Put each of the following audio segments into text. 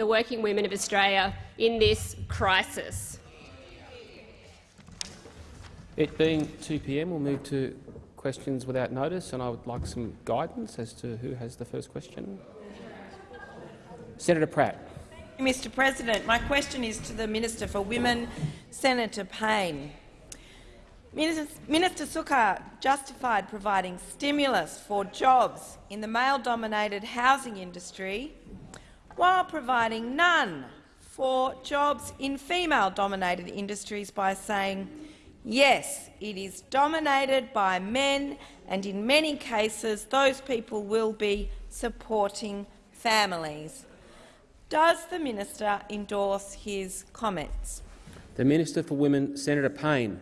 the working women of Australia in this crisis. It being 2 p.m., we'll move to questions without notice, and I would like some guidance as to who has the first question. Senator Pratt. Mr President, my question is to the Minister for Women, Senator Payne. Minister Sukkar justified providing stimulus for jobs in the male-dominated housing industry while providing none for jobs in female-dominated industries by saying, yes, it is dominated by men and in many cases those people will be supporting families. Does the minister endorse his comments? The Minister for Women, Senator Payne.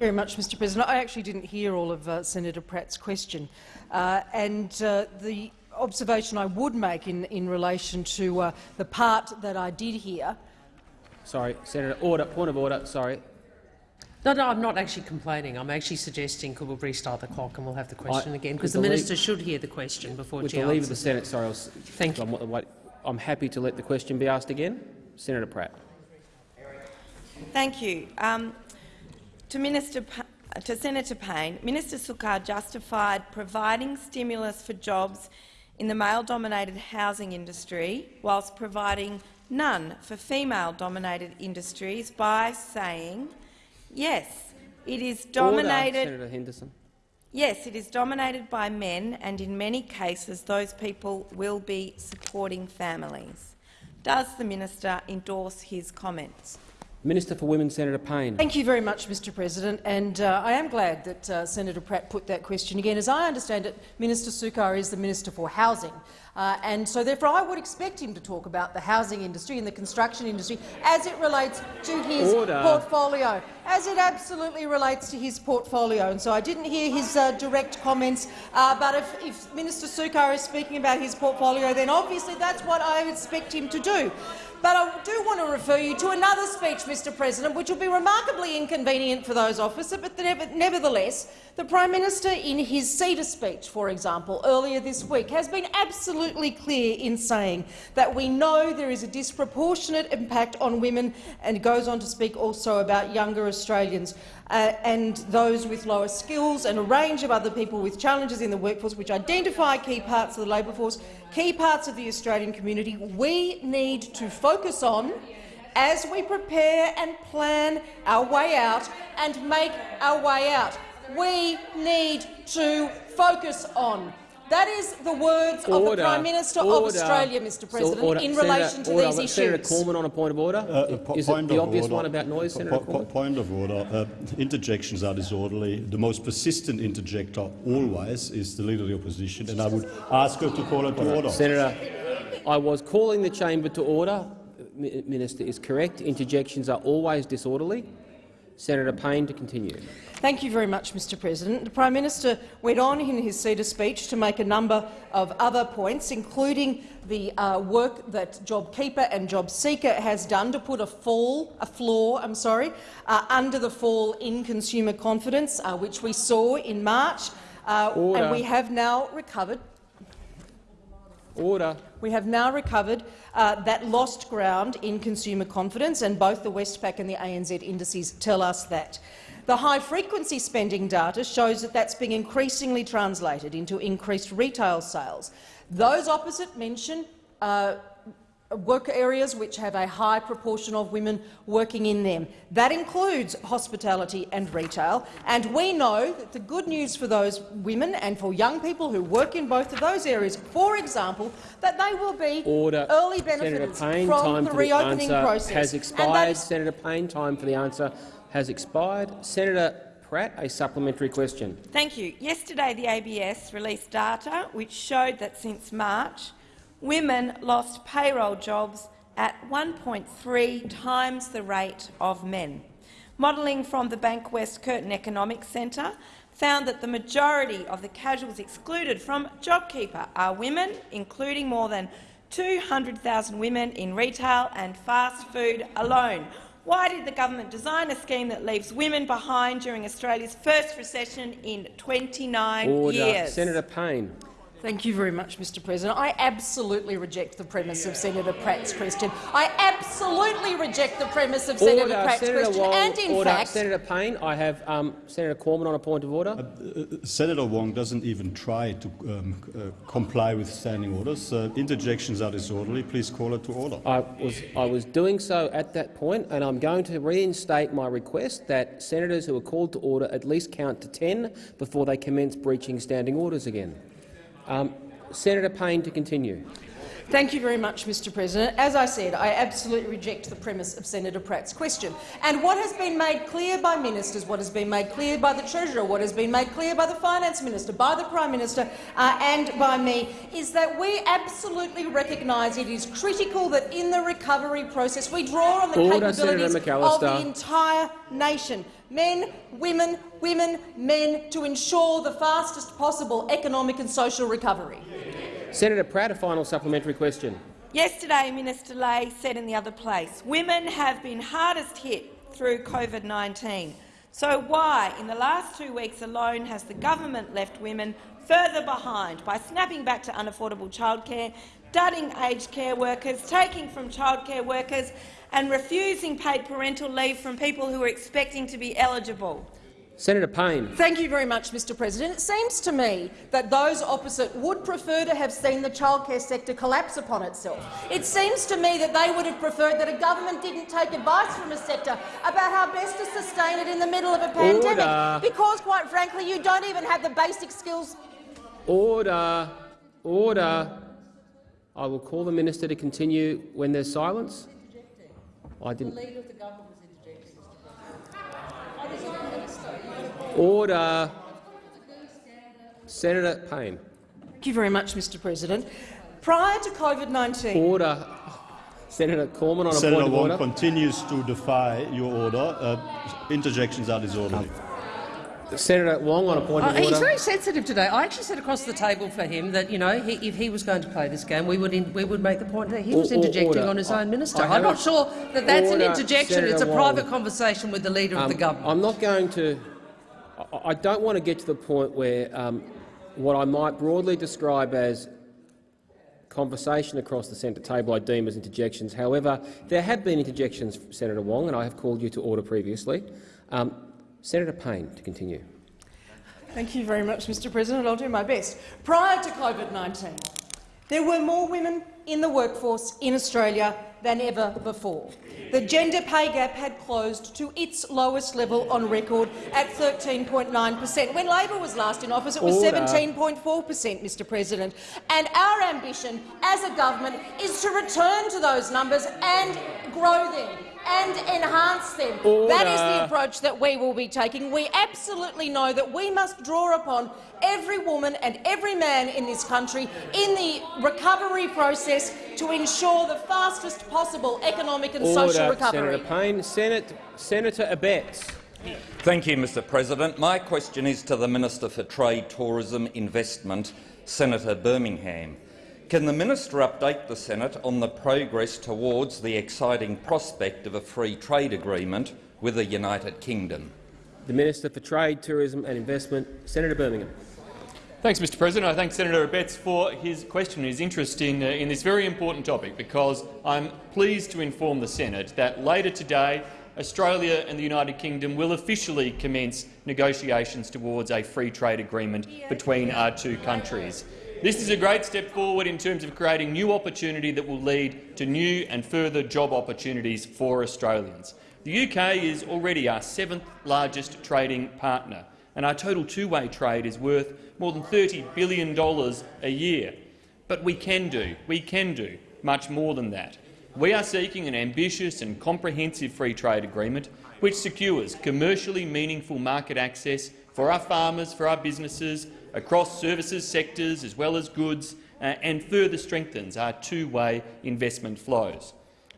Very much, Mr. President. I actually didn't hear all of uh, Senator Pratt's question, uh, and uh, the observation I would make in, in relation to uh, the part that I did hear. Sorry, Senator. Order. Point of order. Sorry. No, no, I'm not actually complaining. I'm actually suggesting could we restart the clock and we'll have the question I, again, because the, the minister should hear the question before with she the leave of the Senate. Sorry, I was, Thank you. I'm, I'm happy to let the question be asked again. Senator Pratt. Thank you. Um, to, Minister, to Senator Payne, Minister Sukkar justified providing stimulus for jobs in the male-dominated housing industry whilst providing none for female-dominated industries by saying, yes, it is dominated— Order, Senator Henderson. Yes, it is dominated by men, and in many cases those people will be supporting families. Does the minister endorse his comments? Minister for Women, Senator Payne. Thank you very much, Mr President. And uh, I am glad that uh, Senator Pratt put that question again. As I understand it, Minister Sukkar is the Minister for Housing. Uh, and so therefore I would expect him to talk about the housing industry and the construction industry as it relates to his Order. portfolio, as it absolutely relates to his portfolio. And so I didn't hear his uh, direct comments, uh, but if, if Minister Sukkar is speaking about his portfolio, then obviously that's what I expect him to do. But I do want to refer you to another speech, Mr President, which will be remarkably inconvenient for those opposite, but nevertheless, the Prime Minister in his CEDA speech, for example, earlier this week, has been absolutely clear in saying that we know there is a disproportionate impact on women and goes on to speak also about younger Australians uh, and those with lower skills and a range of other people with challenges in the workforce which identify key parts of the labour force, key parts of the Australian community we need to focus on as we prepare and plan our way out and make our way out. We need to focus on. That is the words order, of the Prime Minister order. of Australia, Mr President, so in relation to order. these issues. Senator Cormann on a point of order. Uh, is it the obvious order. one about noise, Senator po Point of order. Uh, interjections are disorderly. The most persistent interjector always is the Leader of the Opposition, and I would ask her to call it to order. Senator, I was calling the chamber to order. Minister is correct. Interjections are always disorderly. Senator Payne to continue. Thank you very much, Mr President. The Prime Minister went on in his CEDA speech to make a number of other points, including the uh, work that JobKeeper and JobSeeker has done to put a fall, a floor, I'm sorry, uh, under the fall in consumer confidence, uh, which we saw in March, uh, and we have now recovered. Order. We have now recovered uh, that lost ground in consumer confidence, and both the Westpac and the ANZ indices tell us that. The high-frequency spending data shows that that's being increasingly translated into increased retail sales. Those opposite mention uh, work areas which have a high proportion of women working in them. That includes hospitality and retail, and we know that the good news for those women and for young people who work in both of those areas, for example, that they will be Order. early benefits Payne, from time the for reopening the answer process. Has expired. Senator Payne, time for the answer has expired. Senator Pratt, a supplementary question. Thank you. Yesterday, the ABS released data which showed that since March, women lost payroll jobs at 1.3 times the rate of men. Modelling from the Bankwest Curtin Economics Centre found that the majority of the casuals excluded from JobKeeper are women, including more than 200,000 women in retail and fast food alone. Why did the government design a scheme that leaves women behind during Australia's first recession in 29 Order. years? Senator Payne. Thank you very much, Mr President. I absolutely reject the premise of Senator Pratt's question. I absolutely reject the premise of Senator Pratt's Senator question. Wong, and in order. fact, Senator Payne, I have um, Senator Cormann on a point of order. Senator Wong doesn't even try to um, uh, comply with standing orders. Uh, interjections are disorderly. Please call it to order. I was, I was doing so at that point, and I'm going to reinstate my request that senators who are called to order at least count to 10 before they commence breaching standing orders again. Um, Senator Payne to continue. Thank you very much, Mr President. As I said, I absolutely reject the premise of Senator Pratt's question. And what has been made clear by ministers, what has been made clear by the Treasurer, what has been made clear by the Finance Minister, by the Prime Minister uh, and by me, is that we absolutely recognise it is critical that in the recovery process we draw on the Order, capabilities of the entire nation. Men, women, women, men, to ensure the fastest possible economic and social recovery. Senator Pratt, a final supplementary question. Yesterday, Minister Ley said in the other place, women have been hardest hit through COVID-19. So why, in the last two weeks alone, has the government left women further behind by snapping back to unaffordable childcare, dudding aged care workers, taking from childcare workers and refusing paid parental leave from people who are expecting to be eligible? Senator Payne. Thank you very much, Mr President. It seems to me that those opposite would prefer to have seen the childcare sector collapse upon itself. It seems to me that they would have preferred that a government didn't take advice from a sector about how best to sustain it in the middle of a pandemic, Order. because, quite frankly, you don't even have the basic skills Order. Order. I will call the minister to continue when there's silence. I didn't. Order. Senator Payne. Thank you very much, Mr President. Prior to COVID-19, Order. Senator Cormann on a Senator point of Wong order. continues to defy your order. Uh, interjections are disorderly. Senator Wong on a point Uh, of he's order. very sensitive today. I actually said across the table for him that you know he, if he was going to play this game, we would in, we would make the point that he was Or- or- interjecting order. on his own minister. I I'm not sure that that's an Order, interjection. it's a Senator private Wong. conversation with the leader of Um, the government. I'm not going to. I- don't want to get to the point where um, what I might broadly describe as conversation across the centre table I deem as interjections. However, there have been interjections, Senator Wong, and I have called you to order previously. Um, Senator Payne, to continue. Thank you very much, Mr President. I'll do my best. Prior to COVID-19, there were more women in the workforce in Australia than ever before. The gender pay gap had closed to its lowest level on record at 13.9 per cent. When Labor was last in office, it was 17.4 per cent, Mr President. And our ambition as a government is to return to those numbers and grow them and enhance them. That is the approach that we will be taking. We absolutely know that we must draw upon every woman and every man in this country in the recovery process to ensure the fastest possible economic and social recovery. Senator Payne. Senate, Senator Abetz. Thank you, Mr President. My question is to the Minister for Trade, Tourism, Investment, Senator Birmingham. Can the minister update the Senate on the progress towards the exciting prospect of a free trade agreement with the United Kingdom? The Minister for Trade, Tourism and Investment, Senator Birmingham. Thanks, Mr President. I thank Senator Abetz for his question and his interest in, uh, in this very important topic, because I'm pleased to inform the Senate that later today Australia and the United Kingdom will officially commence negotiations towards a free trade agreement between our two countries. This is a great step forward in terms of creating new opportunity that will lead to new and further job opportunities for Australians. The UK is already our seventh largest trading partner, and our total two-way trade is worth more than $30 billion a year. But we can do, we can do much more than that. We are seeking an ambitious and comprehensive free trade agreement which secures commercially meaningful market access for our farmers, for our businesses, across services sectors as well as goods, uh, and further strengthens our two-way investment flows.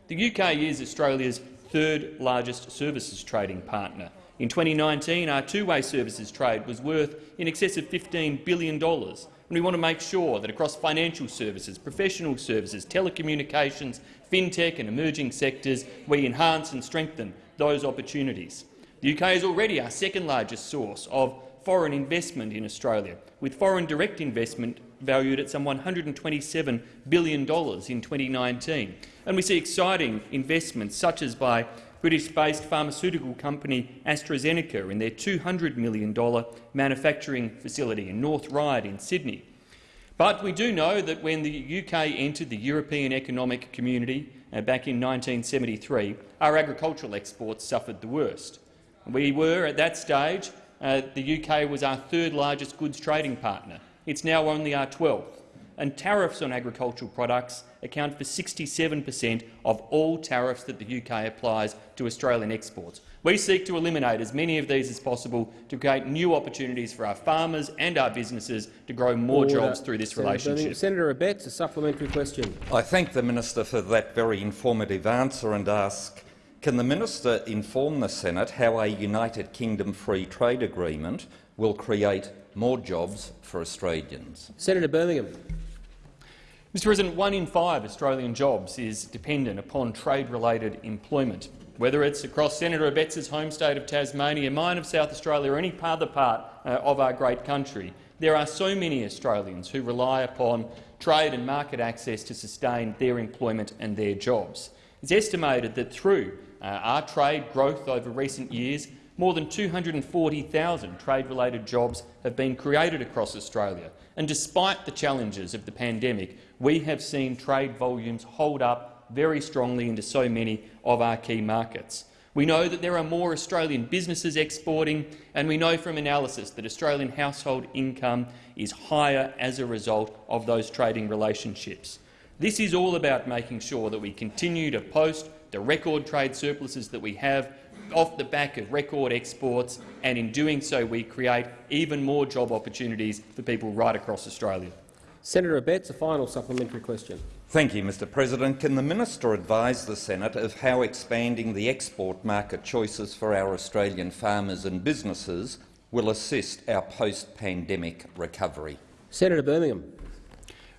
The UK is Australia's third largest services trading partner. In 2019, our two-way services trade was worth in excess of $15 billion, and we want to make sure that across financial services, professional services, telecommunications, fintech and emerging sectors, we enhance and strengthen those opportunities. The UK is already our second largest source of foreign investment in Australia, with foreign direct investment valued at some $127 billion in 2019. And we see exciting investments, such as by British-based pharmaceutical company AstraZeneca in their $200 million manufacturing facility in North Ryde in Sydney. But we do know that when the UK entered the European Economic Community uh, back in 1973, our agricultural exports suffered the worst. We were, at that stage, uh, the UK was our third largest goods trading partner. It's now only our 12th. And tariffs on agricultural products account for 67 per cent of all tariffs that the UK applies to Australian exports. We seek to eliminate as many of these as possible to create new opportunities for our farmers and our businesses to grow more Order. jobs through this Senator relationship. Birmingham. Senator Abetz, a supplementary question. I thank the minister for that very informative answer and ask, can the minister inform the Senate how a United Kingdom free trade agreement will create more jobs for Australians? Senator Birmingham. Mr President, one in five Australian jobs is dependent upon trade-related employment. Whether it's across Senator Abetz's home state of Tasmania, mine of South Australia or any other part uh, of our great country, there are so many Australians who rely upon trade and market access to sustain their employment and their jobs. It's estimated that through uh, our trade growth over recent years, more than 240,000 trade-related jobs have been created across Australia. And despite the challenges of the pandemic, we have seen trade volumes hold up very strongly into so many of our key markets. We know that there are more Australian businesses exporting, and we know from analysis that Australian household income is higher as a result of those trading relationships. This is all about making sure that we continue to post the record trade surpluses that we have off the back of record exports, and in doing so we create even more job opportunities for people right across Australia. Senator Abetz, a final supplementary question. Thank you, Mr President. Can the minister advise the Senate of how expanding the export market choices for our Australian farmers and businesses will assist our post-pandemic recovery? Senator Birmingham.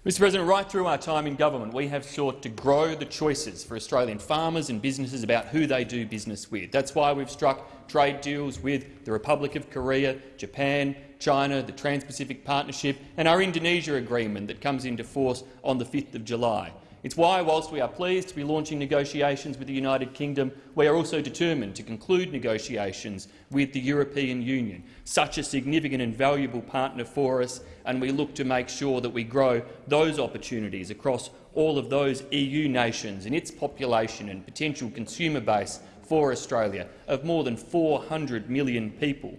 Mr President, right through our time in government, we have sought to grow the choices for Australian farmers and businesses about who they do business with. That's why we've struck trade deals with the Republic of Korea, Japan, China, the Trans-Pacific Partnership and our Indonesia agreement that comes into force on the 5th of July. It's why, whilst we are pleased to be launching negotiations with the United Kingdom, we are also determined to conclude negotiations with the European Union, such a significant and valuable partner for us, and we look to make sure that we grow those opportunities across all of those EU nations and its population and potential consumer base for Australia of more than 400 million people.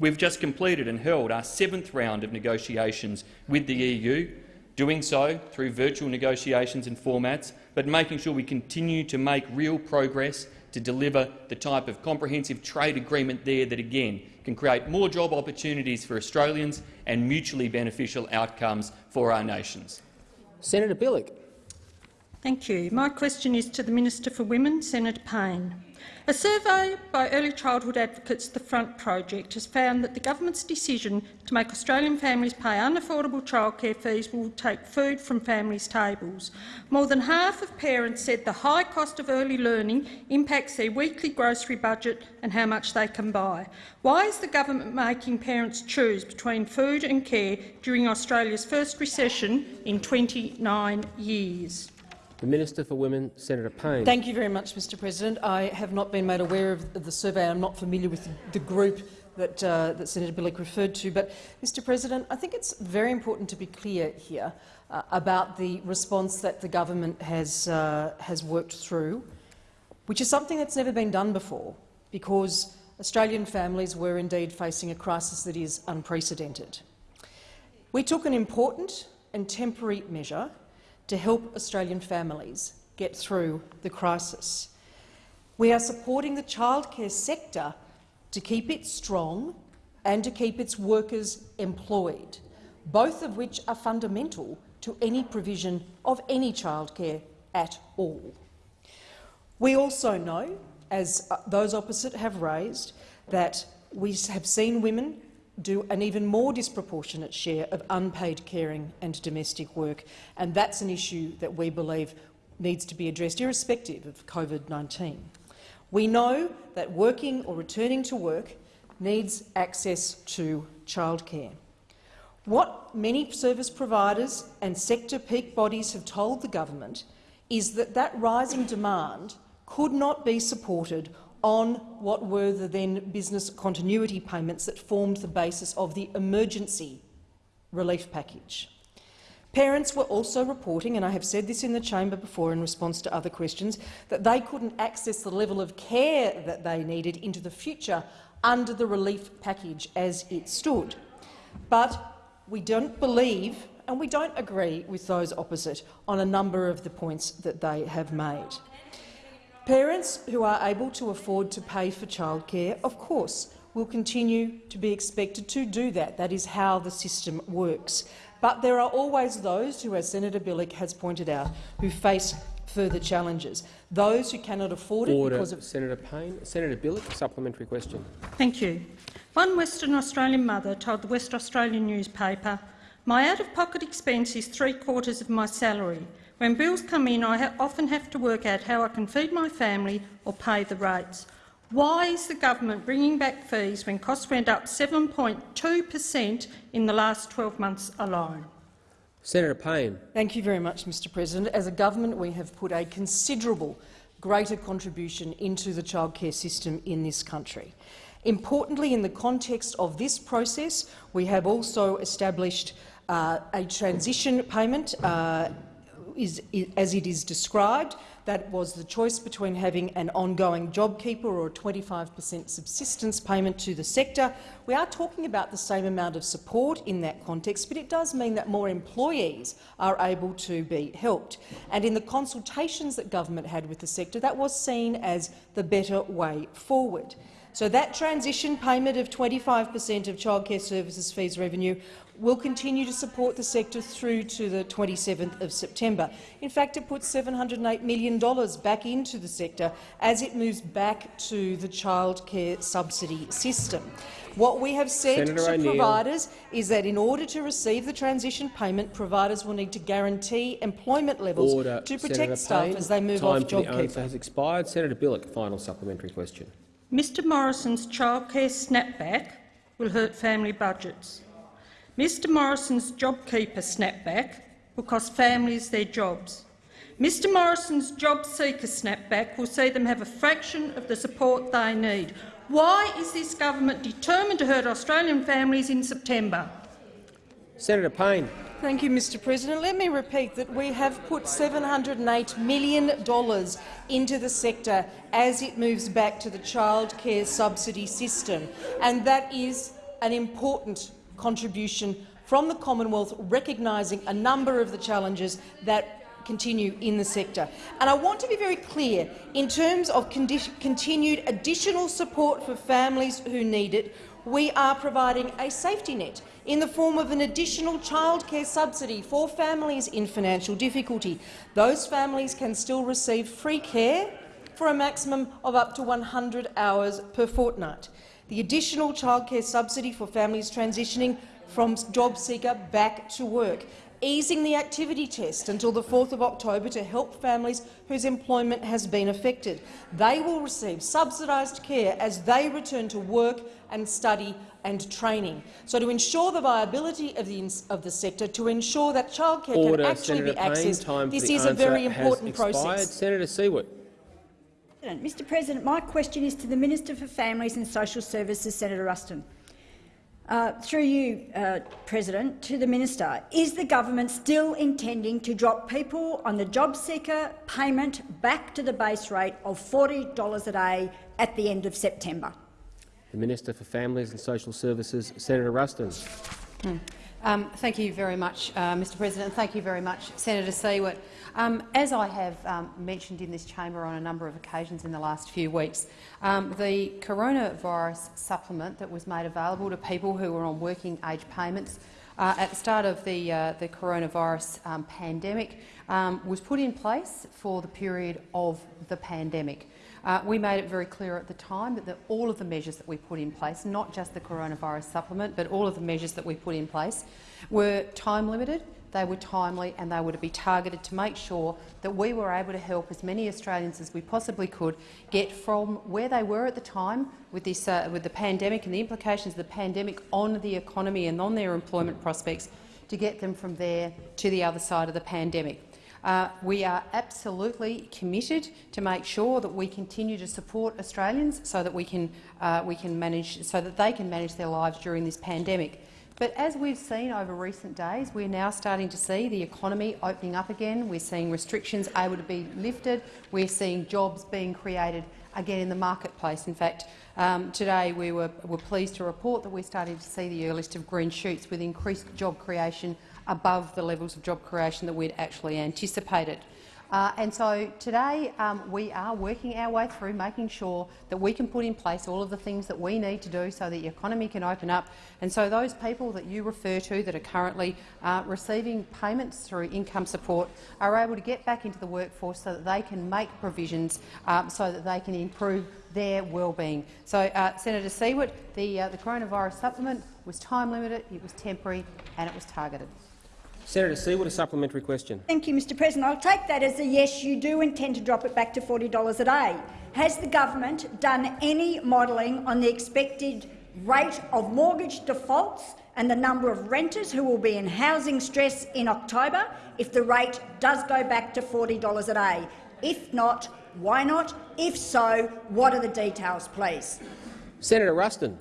We've just completed and held our seventh round of negotiations with the EU, doing so through virtual negotiations and formats, but making sure we continue to make real progress to deliver the type of comprehensive trade agreement there that, again, can create more job opportunities for Australians and mutually beneficial outcomes for our nations. Senator Bilyk. Thank you. My question is to the Minister for Women, Senator Payne. A survey by early childhood advocates The Front Project has found that the government's decision to make Australian families pay unaffordable childcare fees will take food from families' tables. More than half of parents said the high cost of early learning impacts their weekly grocery budget and how much they can buy. Why is the government making parents choose between food and care during Australia's first recession in 29 years? The Minister for Women, Senator Payne. Thank you very much, Mr President. I have not been made aware of the survey. I'm not familiar with the group that, uh, that Senator Bilyk referred to. But, Mr President, I think it's very important to be clear here uh, about the response that the government has, uh, has worked through, which is something that's never been done before, because Australian families were indeed facing a crisis that is unprecedented. We took an important and temporary measure to help Australian families get through the crisis. We are supporting the childcare sector to keep it strong and to keep its workers employed, both of which are fundamental to any provision of any childcare at all. We also know, as uh, those opposite have raised, that we have seen women do an even more disproportionate share of unpaid caring and domestic work, and that's an issue that we believe needs to be addressed irrespective of COVID-19. We know that working or returning to work needs access to childcare. What many service providers and sector peak bodies have told the government is that that rising demand could not be supported on what were the then business continuity payments that formed the basis of the emergency relief package. Parents were also reporting, and I have said this in the chamber before in response to other questions, that they couldn't access the level of care that they needed into the future under the relief package as it stood. But we don't believe and we don't agree with those opposite on a number of the points that they have made. Parents who are able to afford to pay for childcare, of course, will continue to be expected to do that. That is how the system works. But there are always those who, as Senator Bilyk has pointed out, who face further challenges. Those who cannot afford it Order. because of— Senator Payne. Senator Bilyk, supplementary question. Thank you. One Western Australian mother told the West Australian newspaper, my out-of-pocket expense is three-quarters of my salary. When bills come in, I ha often have to work out how I can feed my family or pay the rates. Why is the government bringing back fees when costs went up 7.2 per cent in the last 12 months alone? Senator Payne. Thank you very much, Mr President. As a government, we have put a considerable greater contribution into the childcare system in this country. Importantly, in the context of this process, we have also established uh, a transition payment, uh, is, as it is described. That was the choice between having an ongoing JobKeeper or a 25 per cent subsistence payment to the sector. We are talking about the same amount of support in that context, but it does mean that more employees are able to be helped. And in the consultations that government had with the sector, that was seen as the better way forward. So that transition payment of 25 per cent of childcare services fees revenue will continue to support the sector through to the 27th of September. In fact, it puts $708 million back into the sector as it moves back to the childcare subsidy system. What we have said Senator to providers is that in order to receive the transition payment, providers will need to guarantee employment levels Order. to protect Senator staff Payne. as they move Time off for the answer JobKeeper. has expired. Senator Bilyk, final supplementary question. Mr Morrison's childcare snapback will hurt family budgets. Mr Morrison's JobKeeper snapback will cost families their jobs. Mr Morrison's JobSeeker snapback will see them have a fraction of the support they need. Why is this government determined to hurt Australian families in September? Senator Payne. Thank you, Mr President. Let me repeat that we have put $708 million into the sector as it moves back to the childcare subsidy system, and that is an important contribution from the Commonwealth, recognising a number of the challenges that continue in the sector. And I want to be very clear, in terms of continued additional support for families who need it, we are providing a safety net in the form of an additional childcare subsidy for families in financial difficulty. Those families can still receive free care for a maximum of up to 100 hours per fortnight. The additional childcare subsidy for families transitioning from job seeker back to work easing the activity test until the 4th of October to help families whose employment has been affected. They will receive subsidised care as they return to work and study and training. So to ensure the viability of the, of the sector, to ensure that childcare Order. can actually Senator be accessed, Payne, time this is a very important process. Senator Siewert. Mr President, my question is to the Minister for Families and Social Services, Senator Ruston. Uh, through you, uh, President, to the Minister, is the government still intending to drop people on the job seeker payment back to the base rate of $40 a day at the end of September? The Minister for Families and Social Services, Senator Ruston. Hmm. Um, thank you very much, uh, Mr President. Thank you very much, Senator Siewert. Um, as I have um, mentioned in this chamber on a number of occasions in the last few weeks, um, the coronavirus supplement that was made available to people who were on working age payments uh, at the start of the, uh, the coronavirus um, pandemic um, was put in place for the period of the pandemic. Uh, we made it very clear at the time that the, all of the measures that we put in place, not just the coronavirus supplement, but all of the measures that we put in place, were time limited, they were timely and they were to be targeted to make sure that we were able to help as many Australians as we possibly could get from where they were at the time with, this, uh, with the pandemic and the implications of the pandemic on the economy and on their employment prospects to get them from there to the other side of the pandemic. Uh, we are absolutely committed to make sure that we continue to support Australians so that we can, uh, we can manage, so that they can manage their lives during this pandemic. But as we've seen over recent days, we're now starting to see the economy opening up again. We're seeing restrictions able to be lifted. We're seeing jobs being created again in the marketplace. In fact, um, today we were, were pleased to report that we're starting to see the earliest of green shoots with increased job creation above the levels of job creation that we'd actually anticipated. Uh, and so today um, we are working our way through making sure that we can put in place all of the things that we need to do so that the economy can open up. And so those people that you refer to that are currently uh, receiving payments through income support are able to get back into the workforce so that they can make provisions um, so that they can improve their well-being. So, uh, Senator Siewert, the, uh, the coronavirus supplement was time-limited, it was temporary and it was targeted. Senator Siewert, a supplementary question. Thank you, Mr President. I'll take that as a yes, you do intend to drop it back to $40 a day. Has the government done any modelling on the expected rate of mortgage defaults and the number of renters who will be in housing stress in October if the rate does go back to $40 a day? If not, why not? If so, what are the details, please? Senator Ruston.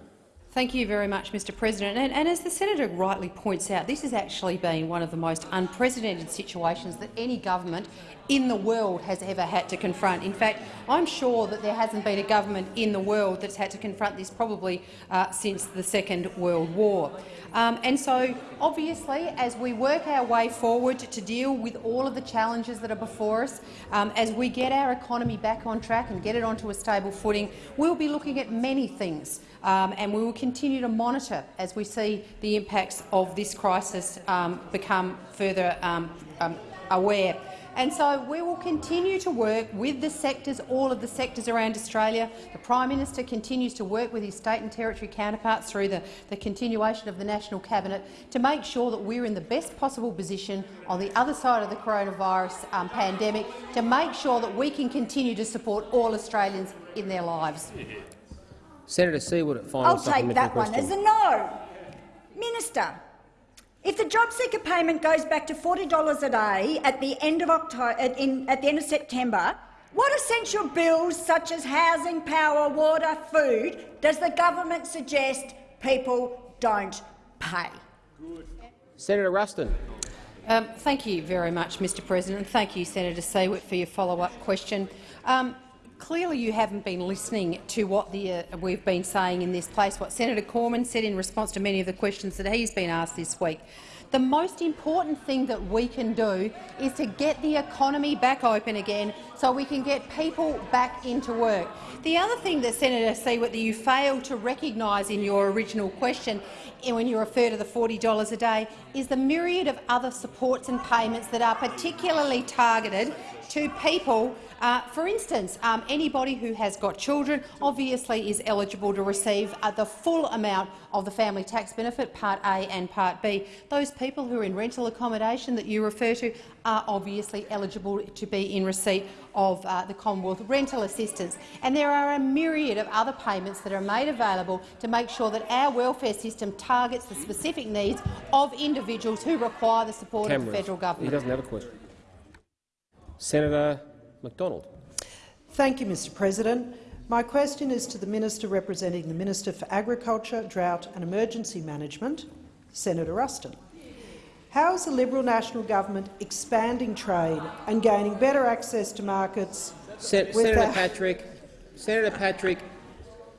Thank you very much, Mr President. And, and, as the senator rightly points out, this has actually been one of the most unprecedented situations that any government in the world has ever had to confront. In fact, I'm sure that there hasn't been a government in the world that's had to confront this probably uh, since the Second World War. Um, and so, obviously, as we work our way forward to deal with all of the challenges that are before us, um, as we get our economy back on track and get it onto a stable footing, we'll be looking at many things. Um, and we will continue to monitor as we see the impacts of this crisis um, become further um, um, aware. And so we will continue to work with the sectors, all of the sectors around Australia. The Prime Minister continues to work with his state and territory counterparts through the, the continuation of the National Cabinet to make sure that we're in the best possible position on the other side of the coronavirus um, pandemic to make sure that we can continue to support all Australians in their lives. Senator Siewert, final I'll take that question. one as a no. Minister, if the job seeker payment goes back to $40 a day at the end of October, at, in, at the end of September, what essential bills such as housing, power, water, food does the government suggest people don't pay? Senator Ruston. Um, thank you very much, Mr President. Thank you, Senator Siewert, for your follow-up question. Um, clearly you haven't been listening to what the, uh, we've been saying in this place, what Senator Cormann said in response to many of the questions that he's been asked this week. The most important thing that we can do is to get the economy back open again so we can get people back into work. The other thing that Senator Siewert that you failed to recognise in your original question when you refer to the $40 a day is the myriad of other supports and payments that are particularly targeted to people uh, for instance, um, anybody who has got children obviously is eligible to receive uh, the full amount of the family tax benefit, Part A and Part B. Those people who are in rental accommodation that you refer to are obviously eligible to be in receipt of uh, the Commonwealth rental assistance. And there are a myriad of other payments that are made available to make sure that our welfare system targets the specific needs of individuals who require the support Cameras. of the federal government. He doesn't have a question. Senator McDonald. Thank you, Mr President. My question is to the Minister representing the Minister for Agriculture, Drought and Emergency Management, Senator Ruston. How is the Liberal National Government expanding trade and gaining better access to markets? Sen Senator Patrick, Senator Patrick,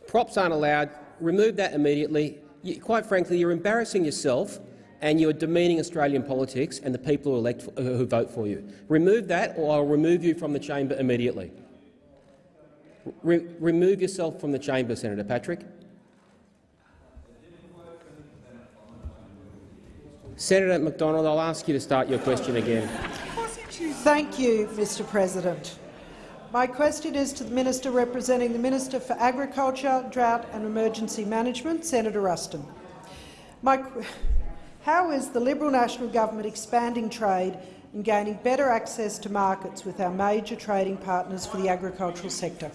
props aren't allowed. Remove that immediately. You, quite frankly, you're embarrassing yourself and you are demeaning Australian politics and the people who, elect, who vote for you. Remove that, or I'll remove you from the chamber immediately. Re remove yourself from the chamber, Senator Patrick. Senator McDonald, I'll ask you to start your question again. Thank you, Mr President. My question is to the Minister representing the Minister for Agriculture, Drought and Emergency Management, Senator Ruston. My How is the Liberal National Government expanding trade and gaining better access to markets with our major trading partners for the agricultural sector?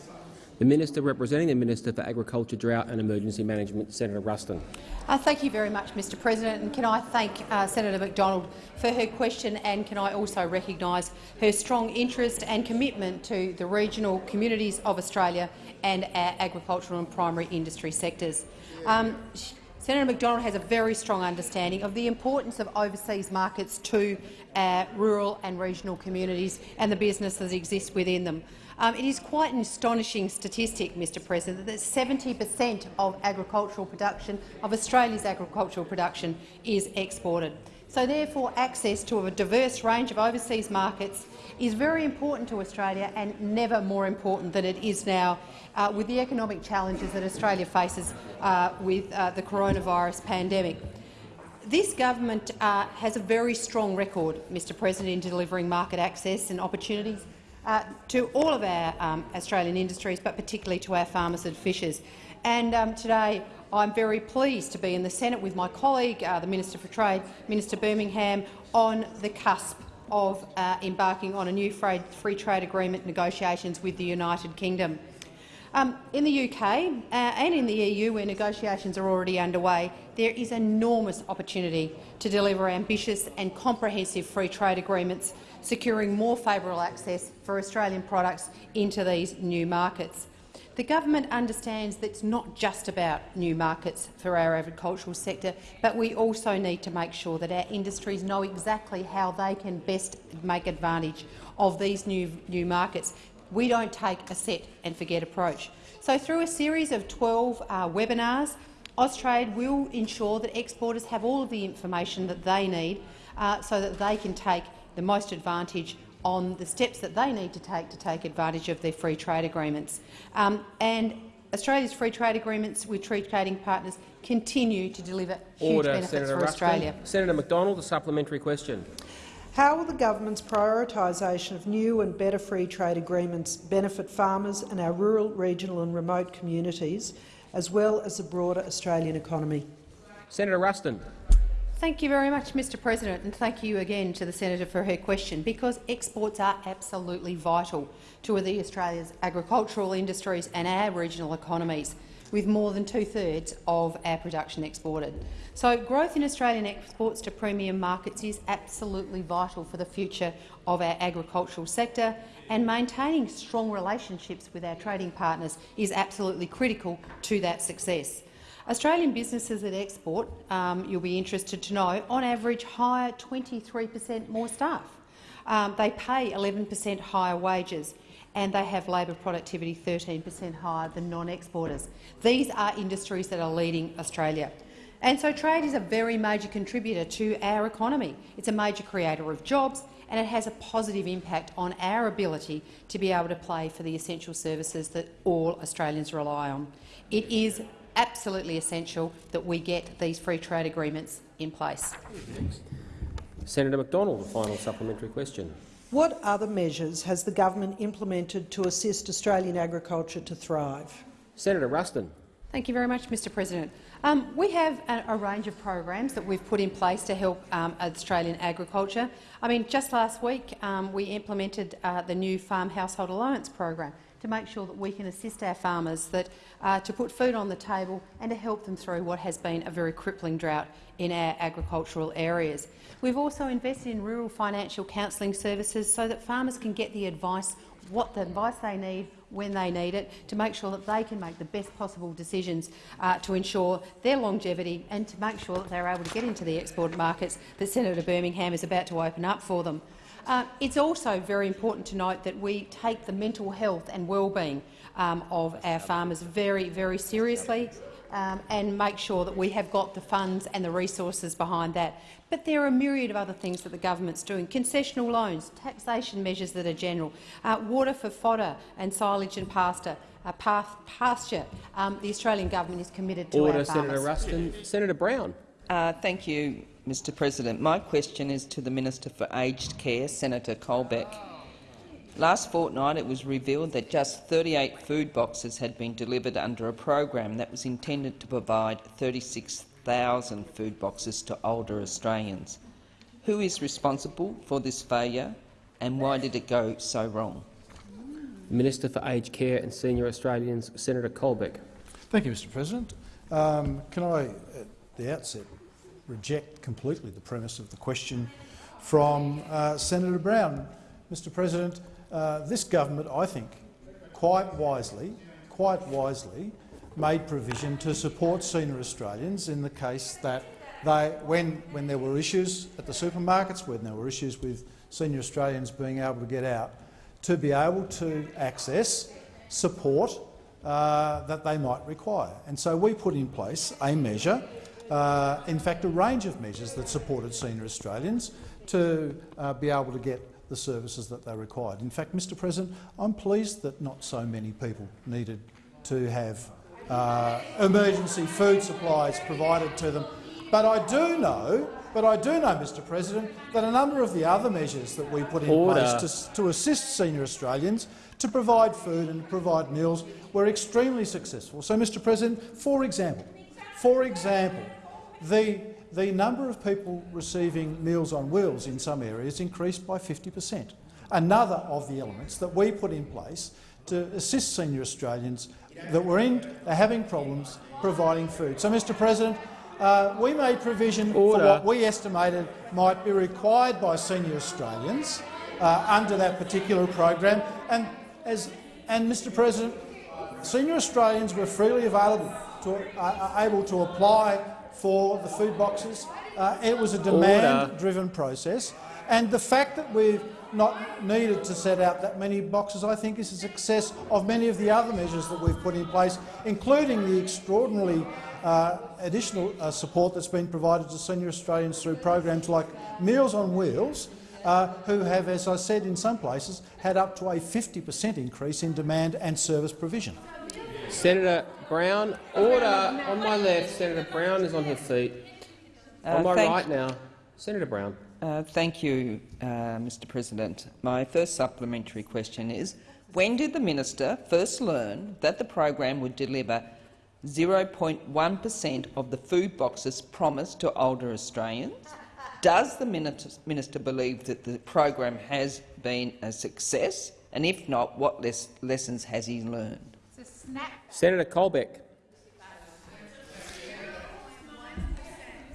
The Minister representing the Minister for Agriculture, Drought and Emergency Management, Senator Ruston. Uh, thank you very much, Mr President. And can I thank uh, Senator McDonald for her question and can I also recognise her strong interest and commitment to the regional communities of Australia and our agricultural and primary industry sectors. Um, Senator McDonald has a very strong understanding of the importance of overseas markets to our rural and regional communities and the businesses that exist within them. Um, it is quite an astonishing statistic, Mr President, that 70 per cent of agricultural production, of Australia's agricultural production, is exported. So therefore, access to a diverse range of overseas markets is very important to Australia and never more important than it is now uh, with the economic challenges that Australia faces uh, with uh, the coronavirus pandemic. This government uh, has a very strong record, Mr President, in delivering market access and opportunities uh, to all of our um, Australian industries, but particularly to our farmers and fishers. And um, today I'm very pleased to be in the Senate with my colleague, uh, the Minister for Trade, Minister Birmingham, on the cusp of uh, embarking on a new free trade agreement negotiations with the United Kingdom. Um, in the UK uh, and in the EU, where negotiations are already underway, there is enormous opportunity to deliver ambitious and comprehensive free trade agreements securing more favourable access for Australian products into these new markets. The government understands that it's not just about new markets for our agricultural sector, but we also need to make sure that our industries know exactly how they can best make advantage of these new, new markets. We don't take a set and forget approach. So through a series of 12 uh, webinars, Austrade will ensure that exporters have all of the information that they need uh, so that they can take the most advantage on the steps that they need to take to take advantage of their free trade agreements. Um, and Australia's free trade agreements with trade trading partners continue to deliver huge Order, benefits Senator for Ruston. Australia. Senator McDonald, a supplementary question. How will the government's prioritisation of new and better free trade agreements benefit farmers and our rural, regional and remote communities, as well as the broader Australian economy? Senator Ruston. Thank you very much, Mr President, and thank you again to the senator for her question, because exports are absolutely vital to the Australia's agricultural industries and our regional economies, with more than two-thirds of our production exported. So growth in Australian exports to premium markets is absolutely vital for the future of our agricultural sector, and maintaining strong relationships with our trading partners is absolutely critical to that success. Australian businesses that export, um, you'll be interested to know, on average hire 23 per cent more staff. Um, they pay 11 per cent higher wages and they have labour productivity 13 per cent higher than non-exporters. These are industries that are leading Australia. And so trade is a very major contributor to our economy. It's a major creator of jobs and it has a positive impact on our ability to be able to play for the essential services that all Australians rely on. It is absolutely essential that we get these free trade agreements in place. Senator McDonald, a final supplementary question. What other measures has the government implemented to assist Australian agriculture to thrive? Senator Ruston. Thank you very much, Mr President. Um, we have a, a, range of programs that we've put in place to help um, Australian agriculture. I mean, just last week um, we implemented uh, the new Farm Household Allowance program to make sure that we can assist our farmers that, uh, to put food on the table and to help them through what has been a very crippling drought in our agricultural areas. We've also invested in rural financial counselling services so that farmers can get the advice, what the advice they need when they need it, to make sure that they can make the best possible decisions uh, to ensure their longevity and to make sure that they're able to get into the export markets that Senator Birmingham is about to open up for them. Uh, it's also very important to note that we take the mental health and well-being um, of our farmers very, very seriously um, and make sure that we have got the funds and the resources behind that. But there are a myriad of other things that the government's doing. Concessional loans, taxation measures that are general, uh, water for fodder and silage and pasture. Uh, pasture. Um, the Australian government is committed to Order, our farmers. Senator Ruston. Senator Brown. Uh, thank you, Mr President. My question is to the Minister for Aged Care, Senator Colbeck. Last fortnight it was revealed that just 38 food boxes had been delivered under a program that was intended to provide 36,000 food boxes to older Australians. Who is responsible for this failure and why did it go so wrong? Minister for Aged Care and Senior Australians, Senator Colbeck. Thank you, Mr President. Um, can I, at the outset, reject completely the premise of the question from uh, Senator Brown? Mr President, uh, this government, I think, quite wisely, quite wisely, made provision to support senior Australians in the case that they, when, when there were issues at the supermarkets, when there were issues with senior Australians being able to get out, to be able to access support uh, that they might require. And so we put in place a measure, uh, in fact a range of measures that supported senior Australians to uh, be able to get the services that they required. In fact, Mr President, I'm pleased that not so many people needed to have uh, emergency food supplies provided to them. But I do know but I do know, Mr President, that a number of the other measures that we put in Order. place to, to assist senior Australians to provide food and provide meals were extremely successful. So, Mr President, for example, for example, the, the number of people receiving Meals on Wheels in some areas increased by 50 per cent. Another of the elements that we put in place to assist senior Australians that were in, are having problems providing food. So, Mr President, uh, we made provision Order. for what we estimated might be required by senior Australians uh, under that particular program. And, as, and, Mr President, senior Australians were freely available to, uh, able to apply for the food boxes. Uh, it was a demand-driven process. And the fact that we've not needed to set out that many boxes, I think, is a success of many of the other measures that we've put in place, including the extraordinarily uh, additional uh, support that's been provided to senior Australians through programs like Meals on Wheels, uh, who have, as I said in some places, had up to a 50 per cent increase in demand and service provision. Senator Brown, order on my left. Senator Brown is on her feet. Uh, on my right now, Senator Brown. Uh, thank you, uh, Mr President. My first supplementary question is, when did the minister first learn that the program would deliver 0.1 per cent of the food boxes promised to older Australians? Does the minister minister believe that the program has been a success? And if not, what les lessons has he learned? Senator Colbeck.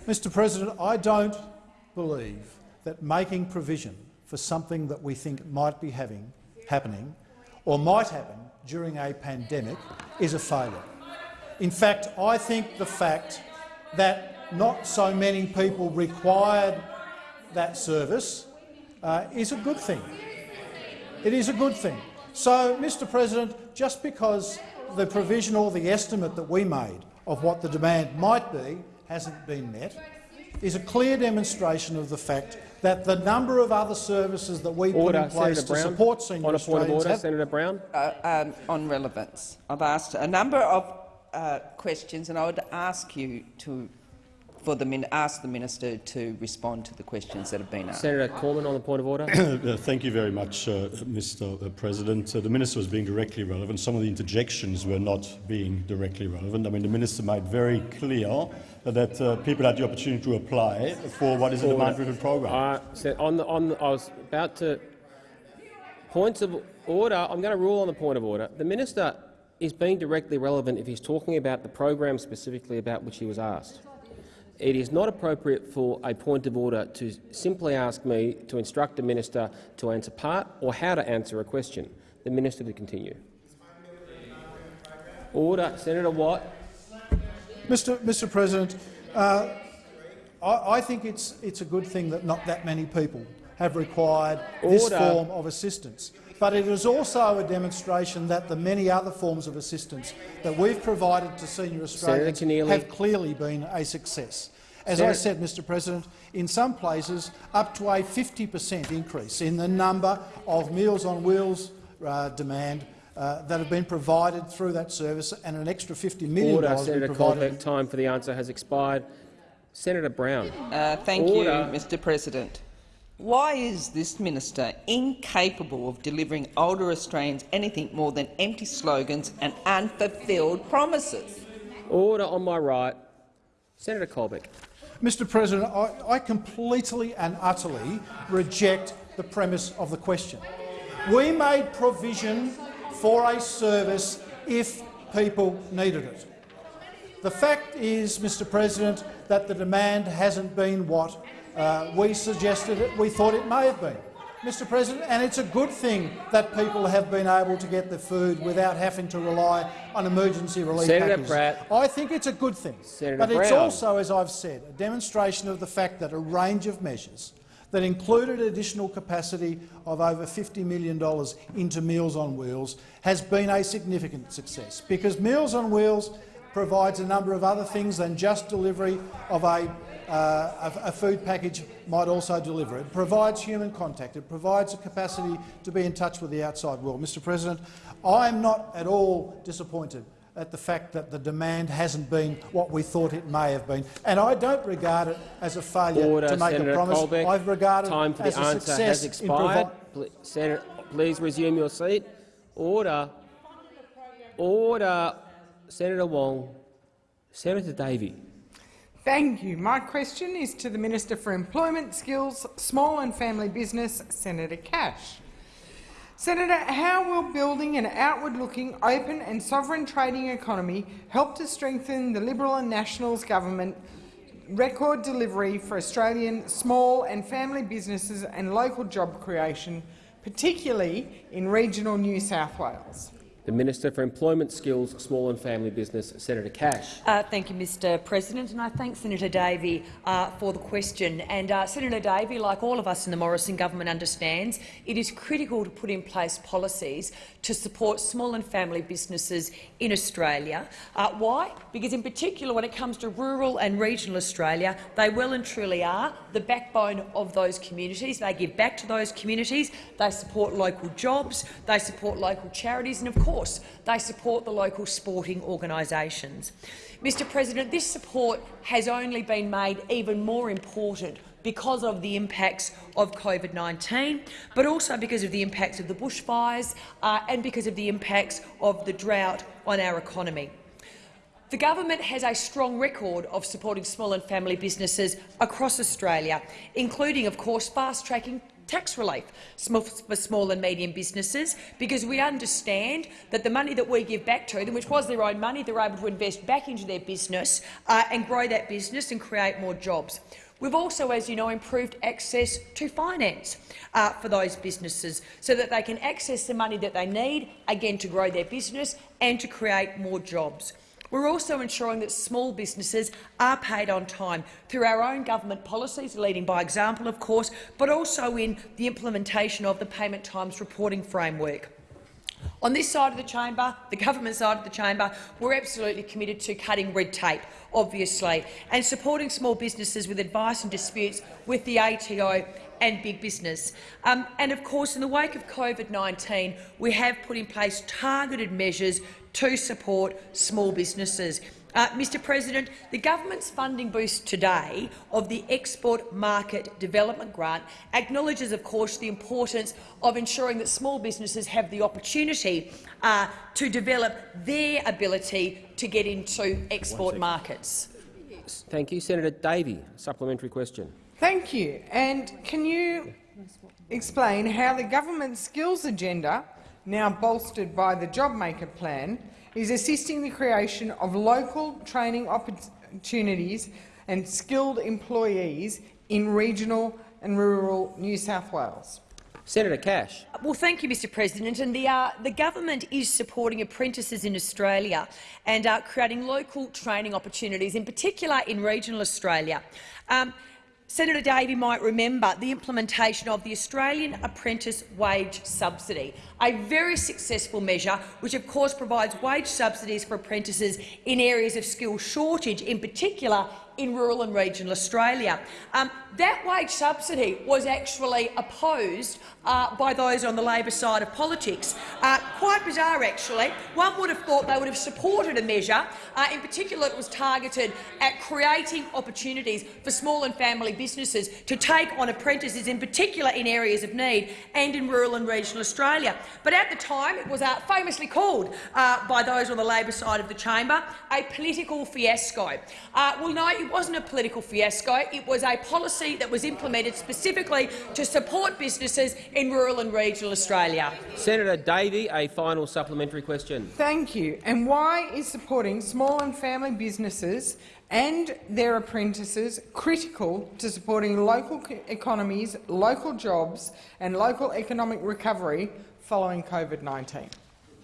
Mr President, I don't believe that making provision for something that we think might be having, happening or might happen during a pandemic is a failure. In fact, I think the fact that not so many people required that service uh, is a good thing. It is a good thing. So, Mr President, just because the provision or the estimate that we made of what the demand might be hasn't been met is a clear demonstration of the fact that the number of other services that we Order, put in place Senator to Brown. support senior On a point of order, have- Senator Brown. Uh, um, on relevance. I've asked a number of uh, questions, and I would ask you to, for the ask the minister to respond to the questions that have been asked. Senator Cormann on the point of order. Uh, Thank you very much, uh, Mr President. Uh, the minister was being directly relevant. Some of the interjections were not being directly relevant. I mean, the minister made very clear that uh, people had the opportunity to apply for what is a Order. demand-driven program. Uh, so on the, on the, I was about to points of order. I'm going to rule on the point of order. The minister is being directly relevant if he's talking about the program specifically about which he was asked. It is not appropriate for a point of order to simply ask me to instruct the minister to answer part or how to answer a question. The minister to continue. Order. Senator Watt. Mr. Mr. President, uh, I, I think it's, it's a good thing that not that many people have required this form of assistance. But it is also a demonstration that the many other forms of assistance that we've provided to senior Australians have clearly been a success. As I said, Mr President, in some places up to a 50 per cent increase in the number of Meals on Wheels uh, demand uh, that have been provided through that service, and an extra $50 million Order. has been Senator provided Colbeck. Time for the answer has expired. Senator Brown. Uh, thank Order. you, Mr President. Why is this minister incapable of delivering older Australians anything more than empty slogans and unfulfilled promises? Order on my right. Senator Colbeck. Mr President, I, I completely and utterly reject the premise of the question. We made provision for a service if people needed it. The fact is, Mr President, that the demand hasn't been what uh, we suggested it, we thought it may have been. Mr President, and it's a good thing that people have been able to get the food without having to rely on emergency relief Senator packages. Pratt. I think it's a good thing, Senator but it's Brown. also, as I've said, a demonstration of the fact that a range of measures that included additional capacity of over $50 million into Meals on Wheels has been a significant success, because Meals on Wheels provides a number of other things than just delivery of a uh, a, a food package might also deliver. It provides human contact. It provides a capacity to be in touch with the outside world. Mr President, I am not at all disappointed at the fact that the demand hasn't been what we thought it may have been. And I don't regard it as a failure Order, to make Senator a promise. Colbeck. I've regarded Time it for as the a answer success has expired. providing Pl- Senator, please resume your seat. Order. Order. Senator Wong. Senator Davey. Thank you. My question is to the Minister for Employment, Skills, Small and Family Business, Senator Cash. Senator, how will building an outward-looking, open and sovereign trading economy help to strengthen the Liberal and Nationals government record delivery for Australian small and family businesses and local job creation, particularly in regional New South Wales? The Minister for Employment, Skills, Small and Family Business, Senator Cash. Uh, thank you, Mr President, and I thank Senator Davey uh, for the question. And uh, Senator Davey, like all of us in the Morrison government, understands it is critical to put in place policies to support small and family businesses in Australia. Uh, why? Because in particular when it comes to rural and regional Australia, they well and truly are the backbone of those communities. They give back to those communities, they support local jobs, they support local charities and, of course, they support the local sporting organisations. Mr President, this support has only been made even more important because of the impacts of COVID-19, but also because of the impacts of the bushfires uh, and because of the impacts of the drought on our economy. The government has a strong record of supporting small and family businesses across Australia, including, of course, fast-tracking tax relief for small and medium businesses, because we understand that the money that we give back to them, which was their own money, they're able to invest back into their business uh, and grow that business and create more jobs. We've also, as you know, improved access to finance uh, for those businesses so that they can access the money that they need, again, to grow their business and to create more jobs. We're also ensuring that small businesses are paid on time through our own government policies, leading by example, of course, but also in the implementation of the Payment Times Reporting Framework. On this side of the chamber, the government side of the chamber, we're absolutely committed to cutting red tape, obviously, and supporting small businesses with advice and disputes with the ATO and big business. Um, and of course, in the wake of COVID-19, we have put in place targeted measures to support small businesses. Uh, Mr President, the government's funding boost today of the Export Market Development Grant acknowledges, of course, the importance of ensuring that small businesses have the opportunity uh, to develop their ability to get into export markets. Thank you. Senator Davey, supplementary question. Thank you. And can you explain how the government's skills agenda, now bolstered by the JobMaker plan, is assisting the creation of local training opportunities and skilled employees in regional and rural New South Wales? Senator Cash. Well, thank you, Mr President. And the, uh, the government is supporting apprentices in Australia and uh, creating local training opportunities, in particular in regional Australia. Um, Senator Davey might remember the implementation of the Australian Apprentice Wage Subsidy, a very successful measure which of course provides wage subsidies for apprentices in areas of skill shortage, in particular in rural and regional Australia. Um, that wage subsidy was actually opposed uh, by those on the Labor side of politics. Uh, quite bizarre, actually. One would have thought they would have supported a measure, uh, in particular it was targeted at creating opportunities for small and family businesses to take on apprentices, in particular in areas of need and in rural and regional Australia. But at the time it was uh, famously called uh, by those on the Labor side of the chamber a political fiasco. Uh, well, no, it it wasn't a political fiasco. It was a policy that was implemented specifically to support businesses in rural and regional Australia. Senator Davey, a final supplementary question. Thank you. And why is supporting small and family businesses and their apprentices critical to supporting local economies, local jobs and local economic recovery following COVID-19?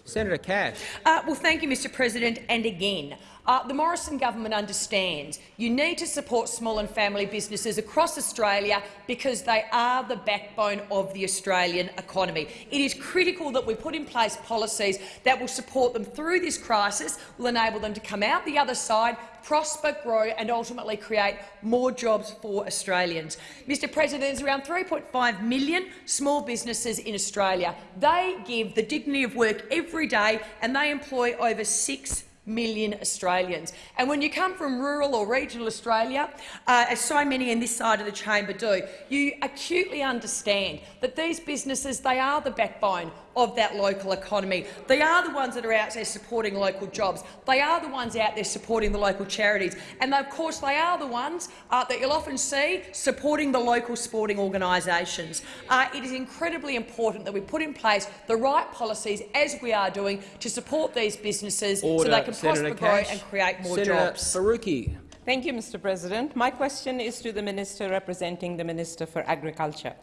Senator Cash. Uh, well, thank you, Mr President. And again, uh, the Morrison government understands you need to support small and family businesses across Australia because they are the backbone of the Australian economy. It is critical that we put in place policies that will support them through this crisis, will enable them to come out the other side, prosper, grow and ultimately create more jobs for Australians. Mr President, there's around 3.5 million small businesses in Australia. They give the dignity of work every day and they employ over 6 million Australians. And when you come from rural or regional Australia, uh, as so many in this side of the chamber do, you acutely understand that these businesses they are the backbone of that local economy. They are the ones that are out there supporting local jobs. They are the ones out there supporting the local charities. And of course, they are the ones uh, that you'll often see supporting the local sporting organisations. Uh, it is incredibly important that we put in place the right policies, as we are doing, to support these businesses Order. so they can Senator prosper, grow and create more Senator jobs. Faruqi. Thank you, Mr President. My question is to the Minister representing the Minister for Agriculture.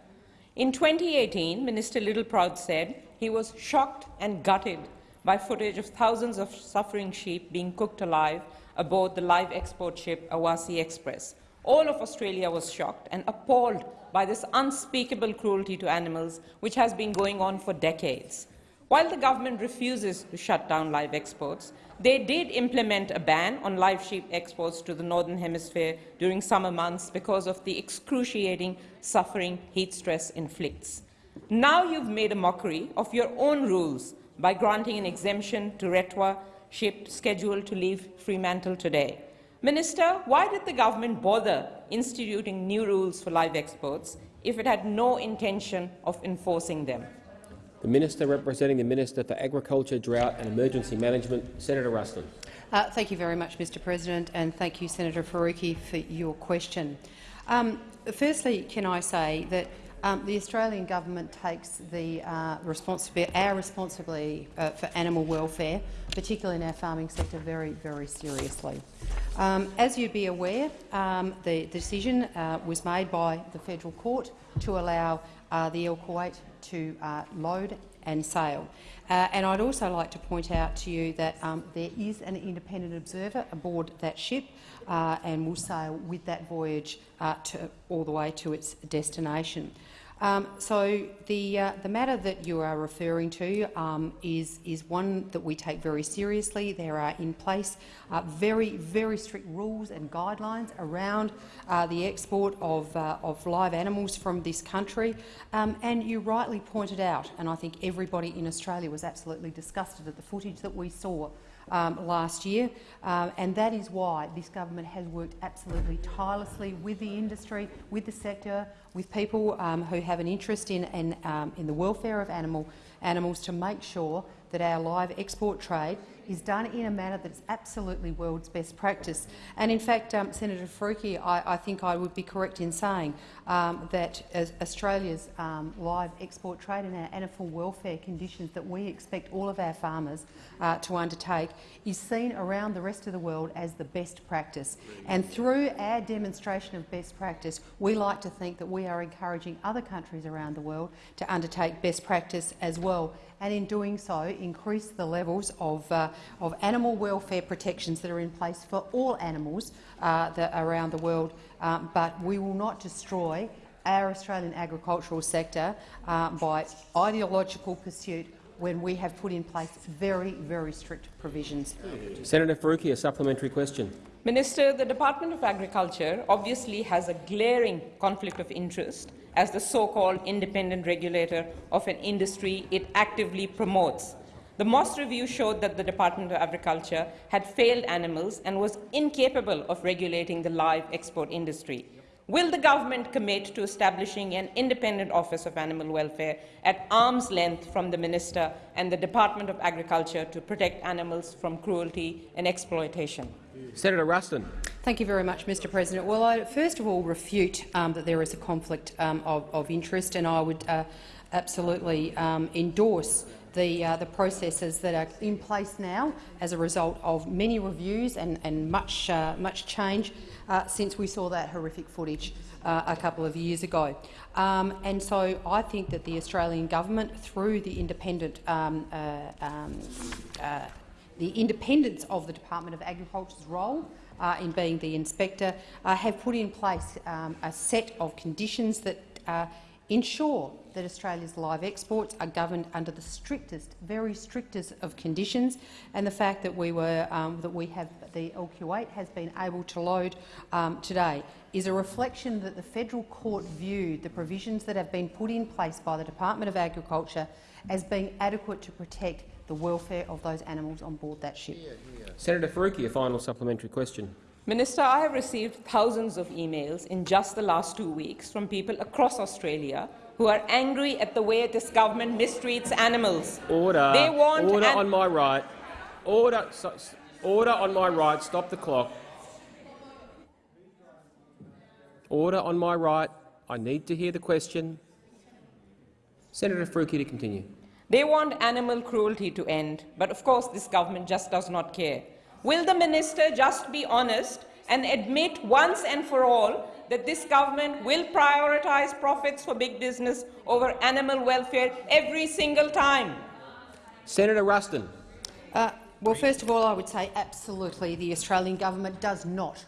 In 2018, Minister Littleproud said he was shocked and gutted by footage of thousands of suffering sheep being cooked alive aboard the live export ship Awassi Express. All of Australia was shocked and appalled by this unspeakable cruelty to animals, which has been going on for decades. While the government refuses to shut down live exports, they did implement a ban on live sheep exports to the Northern Hemisphere during summer months because of the excruciating suffering heat stress inflicts. Now you've made a mockery of your own rules by granting an exemption to Retwa ship scheduled to leave Fremantle today. Minister, why did the government bother instituting new rules for live exports if it had no intention of enforcing them? The Minister representing the Minister for Agriculture, Drought and Emergency Management, Senator Ruston. Uh, thank you very much, Mr President, and thank you, Senator Faruqi, for your question. Um, firstly, can I say that um, the Australian government takes the uh, our responsibility uh, for animal welfare, particularly in our farming sector, very, very seriously. Um, as you'd be aware, um, the decision uh, was made by the federal court to allow uh, the Al Kuwait to uh, load and sail. Uh, and I'd also like to point out to you that um, there is an independent observer aboard that ship and will sail with that voyage to, all the way to its destination. Um, so the, uh, the matter that you are referring to um, is, is one that we take very seriously. There are in place uh, very, very strict rules and guidelines around uh, the export of, uh, of live animals from this country. Um, and you rightly pointed out, and I think everybody in Australia was absolutely disgusted at the footage that we saw um, last year, um, and that is why this government has worked absolutely tirelessly with the industry, with the sector, with people um, who have an interest in, in, um, in the welfare of animal, animals to make sure that our live export trade is done in a manner that is absolutely world's best practice. And in fact, um, Senator Faruqi, I, I, think I would be correct in saying um, that Australia's um, live export trade and our animal welfare conditions that we expect all of our farmers uh, to undertake is seen around the rest of the world as the best practice. And through our demonstration of best practice, we like to think that we are encouraging other countries around the world to undertake best practice as well and in doing so increase the levels of, uh, of animal welfare protections that are in place for all animals uh, around the world, um, but we will not destroy our Australian agricultural sector uh, by ideological pursuit when we have put in place very, very strict provisions. Senator Faruqi, a supplementary question. Minister, the Department of Agriculture obviously has a glaring conflict of interest as the so-called independent regulator of an industry it actively promotes. The Moss review showed that the Department of Agriculture had failed animals and was incapable of regulating the live export industry. Will the government commit to establishing an independent Office of Animal Welfare at arm's length from the Minister and the Department of Agriculture to protect animals from cruelty and exploitation? Senator Ruston. Thank you very much, Mr President. Well, I first of all refute um, that there is a conflict um, of, of, interest, and I would uh, absolutely um, endorse the, uh, the processes that are in place now as a result of many reviews and, and much, uh, much change uh, since we saw that horrific footage uh, a couple of years ago. Um, and so I think that the Australian government, through the independent um, uh, um, uh, the independence of the Department of Agriculture's role in being the inspector, have put in place um, a set of conditions that ensure that Australia's live exports are governed under the strictest, very strictest of conditions, and the fact that we were um, that we have the Al Kuwait has been able to load um, today is a reflection that the federal court viewed the provisions that have been put in place by the Department of Agriculture as being adequate to protect the welfare of those animals on board that ship. Senator Faruqi, a final supplementary question. Minister, I have received thousands of emails in just the last two weeks from people across Australia who are angry at the way this government mistreats animals. Order. They want Order on my right. Order. Order on my right. Stop the clock. Order on my right. I need to hear the question. Senator Faruqi to continue. They want animal cruelty to end, but of course this government just does not care. Will the minister just be honest and admit once and for all that this government will prioritise profits for big business over animal welfare every single time? Senator Ruston. Uh, well, first of all, I would say absolutely the Australian government does not,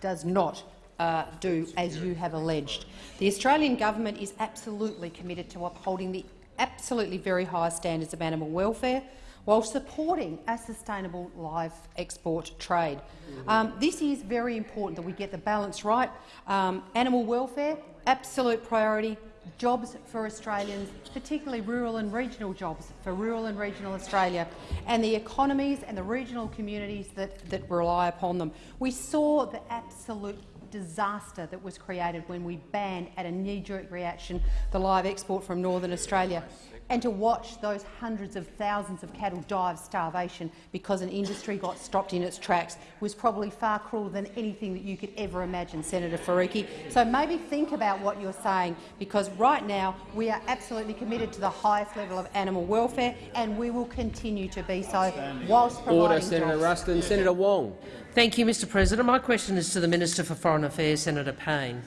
does not uh, do as you have alleged. The Australian government is absolutely committed to upholding the absolutely very high standards of animal welfare, while supporting a sustainable live export trade. Um, this is very important that we get the balance right. Um, animal welfare, absolute priority. Jobs for Australians, particularly rural and regional jobs for rural and regional Australia, and the economies and the regional communities that, that rely upon them. We saw the absolute disaster that was created when we banned, at a knee-jerk reaction, the live export from Northern Australia and to watch those hundreds of thousands of cattle die of starvation because an industry got stopped in its tracks was probably far crueler than anything that you could ever imagine, Senator Faruqi. So maybe think about what you're saying, because right now we are absolutely committed to the highest level of animal welfare, and we will continue to be so whilst providing Order, Senator jobs. Ruston. Senator Wong. Thank you, Mr President. My question is to the Minister for Foreign Affairs, Senator Payne.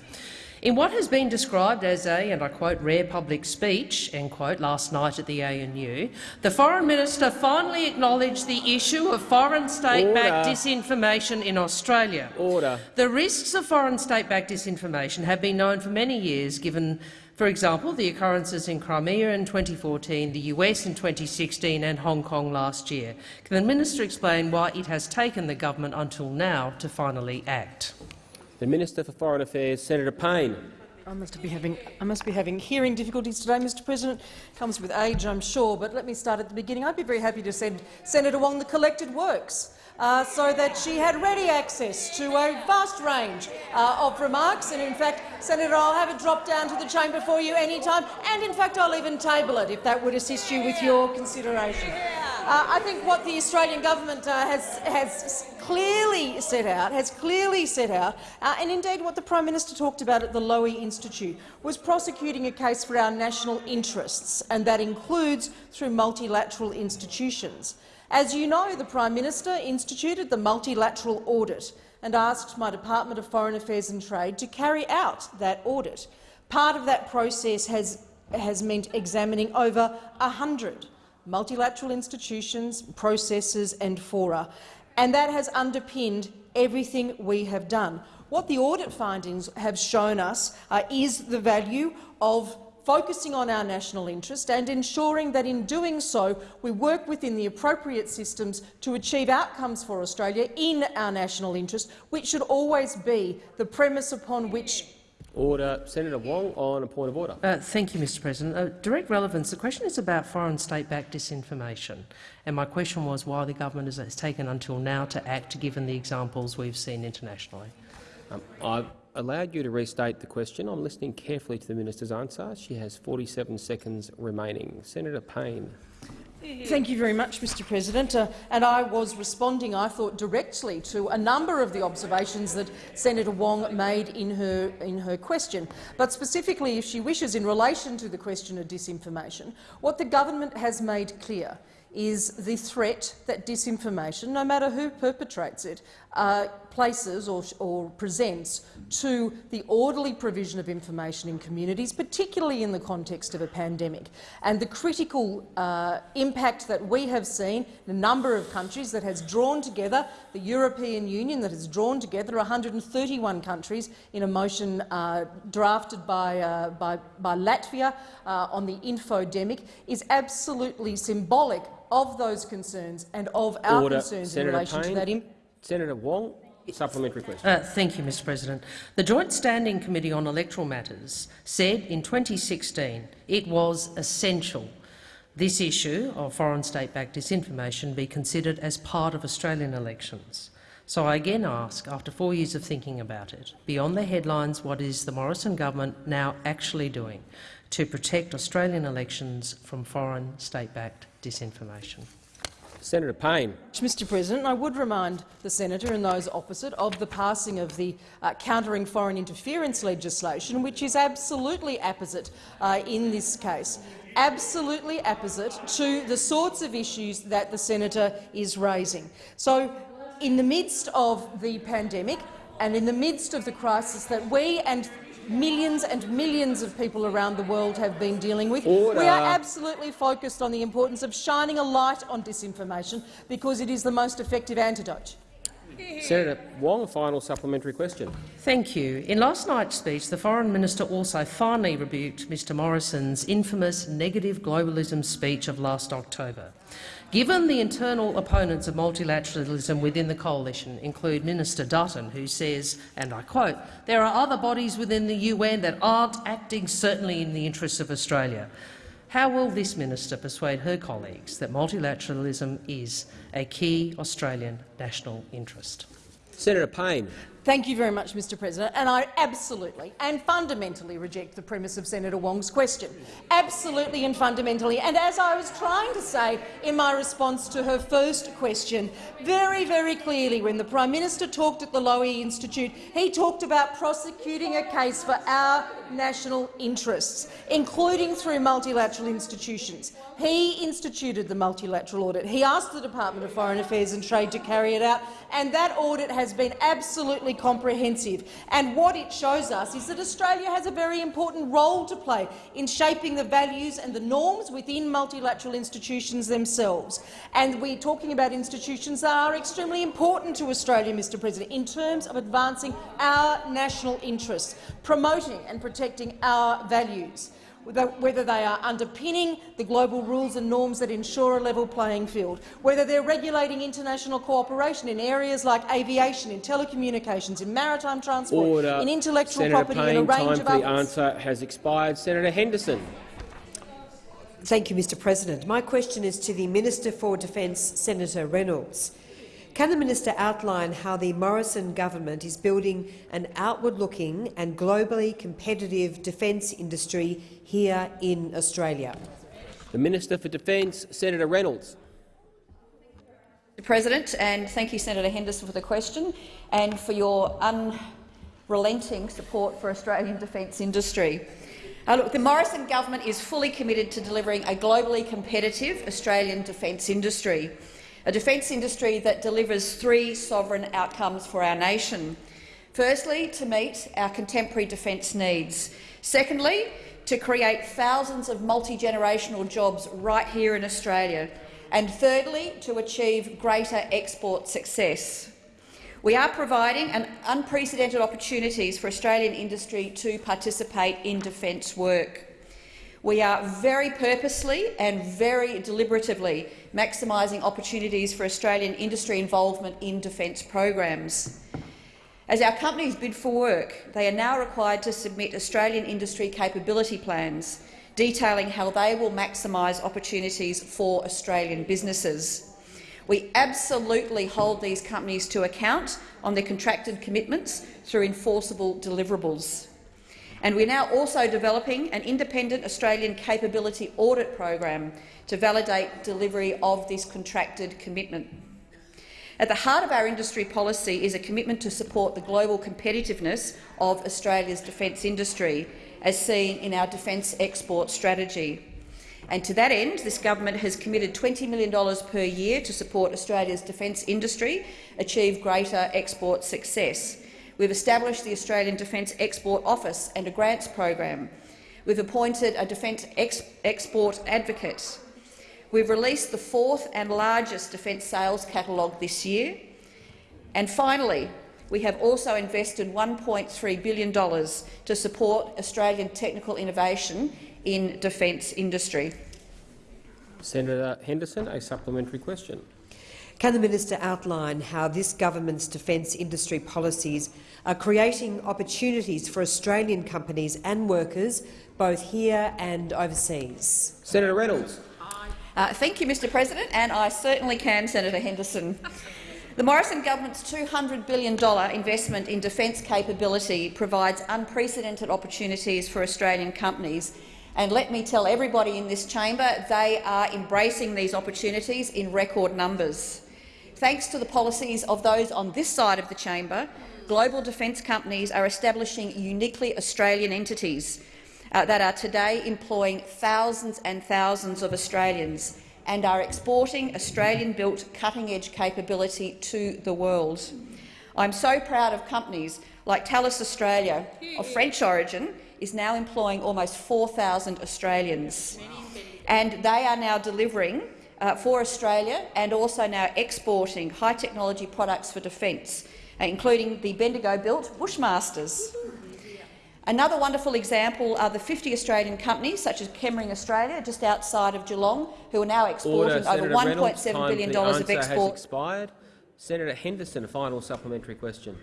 In what has been described as a, and I quote, rare public speech, end quote, last night at the ANU, the Foreign Minister finally acknowledged the issue of foreign state-backed disinformation in Australia. Order. The risks of foreign state-backed disinformation have been known for many years, given for example, the occurrences in Crimea in 2014, the US in 2016 and Hong Kong last year. Can the minister explain why it has taken the government until now to finally act? The Minister for Foreign Affairs, Senator Payne. I must be having I must be having hearing difficulties today, Mr. President. Comes with age, I'm sure. But let me start at the beginning. I'd be very happy to send Senator Wong the collected works. Uh, so that she had ready access to a vast range uh, of remarks. And in fact, Senator, I'll have it dropped down to the chamber for you any time. And in fact, I'll even table it if that would assist you with your consideration. Uh, I think what the Australian government uh, has, has clearly set out, has clearly set out, uh, and indeed what the Prime Minister talked about at the Lowy Institute, was prosecuting a case for our national interests, and that includes through multilateral institutions. As you know, the Prime Minister instituted the multilateral audit and asked my Department of Foreign Affairs and Trade to carry out that audit. Part of that process has, has meant examining over 100 multilateral institutions, processes and fora, and that has underpinned everything we have done. What the audit findings have shown us uh, is the value of focusing on our national interest and ensuring that in doing so we work within the appropriate systems to achieve outcomes for Australia in our national interest, which should always be the premise upon which Order. Senator Wong on a point of order. Uh, thank you, Mr President. Uh, direct relevance. The question is about foreign state-backed disinformation, and my question was why the government has taken until now to act, given the examples we've seen internationally. Um, I've allowed you to restate the question. I'm listening carefully to the minister's answer. She has 47 seconds remaining. Senator Payne. Thank you very much, Mr President. Uh, and I was responding, I thought, directly to a number of the observations that Senator Wong made in her, in her question. But specifically, if she wishes, in relation to the question of disinformation, what the government has made clear is the threat that disinformation, no matter who perpetrates it, uh, places or, or, presents to the orderly provision of information in communities, particularly in the context of a pandemic. And the critical uh, impact that we have seen in a number of countries that has drawn together the European Union, that has drawn together 131 countries in a motion uh, drafted by, uh, by, by Latvia uh, on the infodemic, is absolutely symbolic of those concerns and of our Order. concerns Senator in relation Payne. to that impact. Senator Wong, supplementary question. Uh, thank you, Mr President. The Joint Standing Committee on Electoral Matters said in 2016 it was essential this issue of foreign state-backed disinformation be considered as part of Australian elections. So I again ask, after four years of thinking about it, beyond the headlines, what is the Morrison government now actually doing to protect Australian elections from foreign state-backed disinformation? Senator Payne. Mr President, I would remind the senator and those opposite of the passing of the uh, countering foreign interference legislation, which is absolutely apposite uh, in this case absolutely apposite to the sorts of issues that the senator is raising. So, in the midst of the pandemic and in the midst of the crisis that we and millions and millions of people around the world have been dealing with. Order. We are absolutely focused on the importance of shining a light on disinformation because it is the most effective antidote. Senator Wong, a final supplementary question. Thank you. In last night's speech, the Foreign Minister also finally rebuked Mr Morrison's infamous negative globalism speech of last October. Given the internal opponents of multilateralism within the coalition include Minister Dutton, who says, and I quote, there are other bodies within the UN that aren't acting certainly in the interests of Australia. How will this minister persuade her colleagues that multilateralism is a key Australian national interest? Senator Payne. Thank you very much, Mr President. And I absolutely and fundamentally reject the premise of Senator Wong's question. Absolutely and fundamentally. And as I was trying to say in my response to her first question, very, very clearly when the Prime Minister talked at the Lowy Institute, he talked about prosecuting a case for our national interests, including through multilateral institutions. He instituted the multilateral audit. He asked the Department of Foreign Affairs and Trade to carry it out, and that audit has been absolutely comprehensive. And what it shows us is that Australia has a very important role to play in shaping the values and the norms within multilateral institutions themselves. And we're talking about institutions that are extremely important to Australia, Mr President, in terms of advancing our national interests, promoting and protecting our values whether they are underpinning the global rules and norms that ensure a level playing field, whether they're regulating international cooperation in areas like aviation, in telecommunications, in maritime transport, Order. in intellectual Senator property Payne, and a range time of for the answer has expired. Senator Henderson. Thank you, Mr President. My question is to the Minister for Defence, Senator Reynolds. Can the minister outline how the Morrison government is building an outward-looking and globally competitive defence industry here in Australia? The Minister for Defence, Senator Reynolds. Mr President, and thank you, Senator Henderson, for the question and for your unrelenting support for Australian defence industry. Uh, look, the Morrison government is fully committed to delivering a globally competitive Australian defence industry a defence industry that delivers three sovereign outcomes for our nation. Firstly, to meet our contemporary defence needs. Secondly, to create thousands of multi-generational jobs right here in Australia. And thirdly, to achieve greater export success. We are providing an unprecedented opportunities for Australian industry to participate in defence work. We are very purposely and very deliberatively maximising opportunities for Australian industry involvement in defence programs. As our companies bid for work, they are now required to submit Australian industry capability plans detailing how they will maximise opportunities for Australian businesses. We absolutely hold these companies to account on their contracted commitments through enforceable deliverables. And we're now also developing an independent Australian capability audit program to validate delivery of this contracted commitment. At the heart of our industry policy is a commitment to support the global competitiveness of Australia's defence industry, as seen in our defence export strategy. And to that end, this government has committed $20 million per year to support Australia's defence industry achieve greater export success. We've established the Australian Defence Export Office and a grants program. We've appointed a defence ex export advocate. We've released the fourth and largest defence sales catalogue this year. And finally, we have also invested $1.3 billion to support Australian technical innovation in defence industry. Senator Henderson, a supplementary question. Can the minister outline how this government's defence industry policies are creating opportunities for Australian companies and workers, both here and overseas? Senator Reynolds. Uh, thank you, Mr President, and I certainly can, Senator Henderson. The Morrison government's $200 billion investment in defence capability provides unprecedented opportunities for Australian companies. And let me tell everybody in this chamber, they are embracing these opportunities in record numbers. Thanks to the policies of those on this side of the chamber, global defence companies are establishing uniquely Australian entities uh, that are today employing thousands and thousands of Australians and are exporting Australian-built cutting-edge capability to the world. I'm so proud of companies like Thales Australia, of French origin, is now employing almost 4,000 Australians. And they are now delivering uh, for Australia and also now exporting high-technology products for defence, uh, including the Bendigo-built Bushmasters. Another wonderful example are the 50 Australian companies, such as Chemring Australia, just outside of Geelong, who are now exporting Order, over $1.7 billion of export. Has expired. Senator Henderson, a final supplementary question.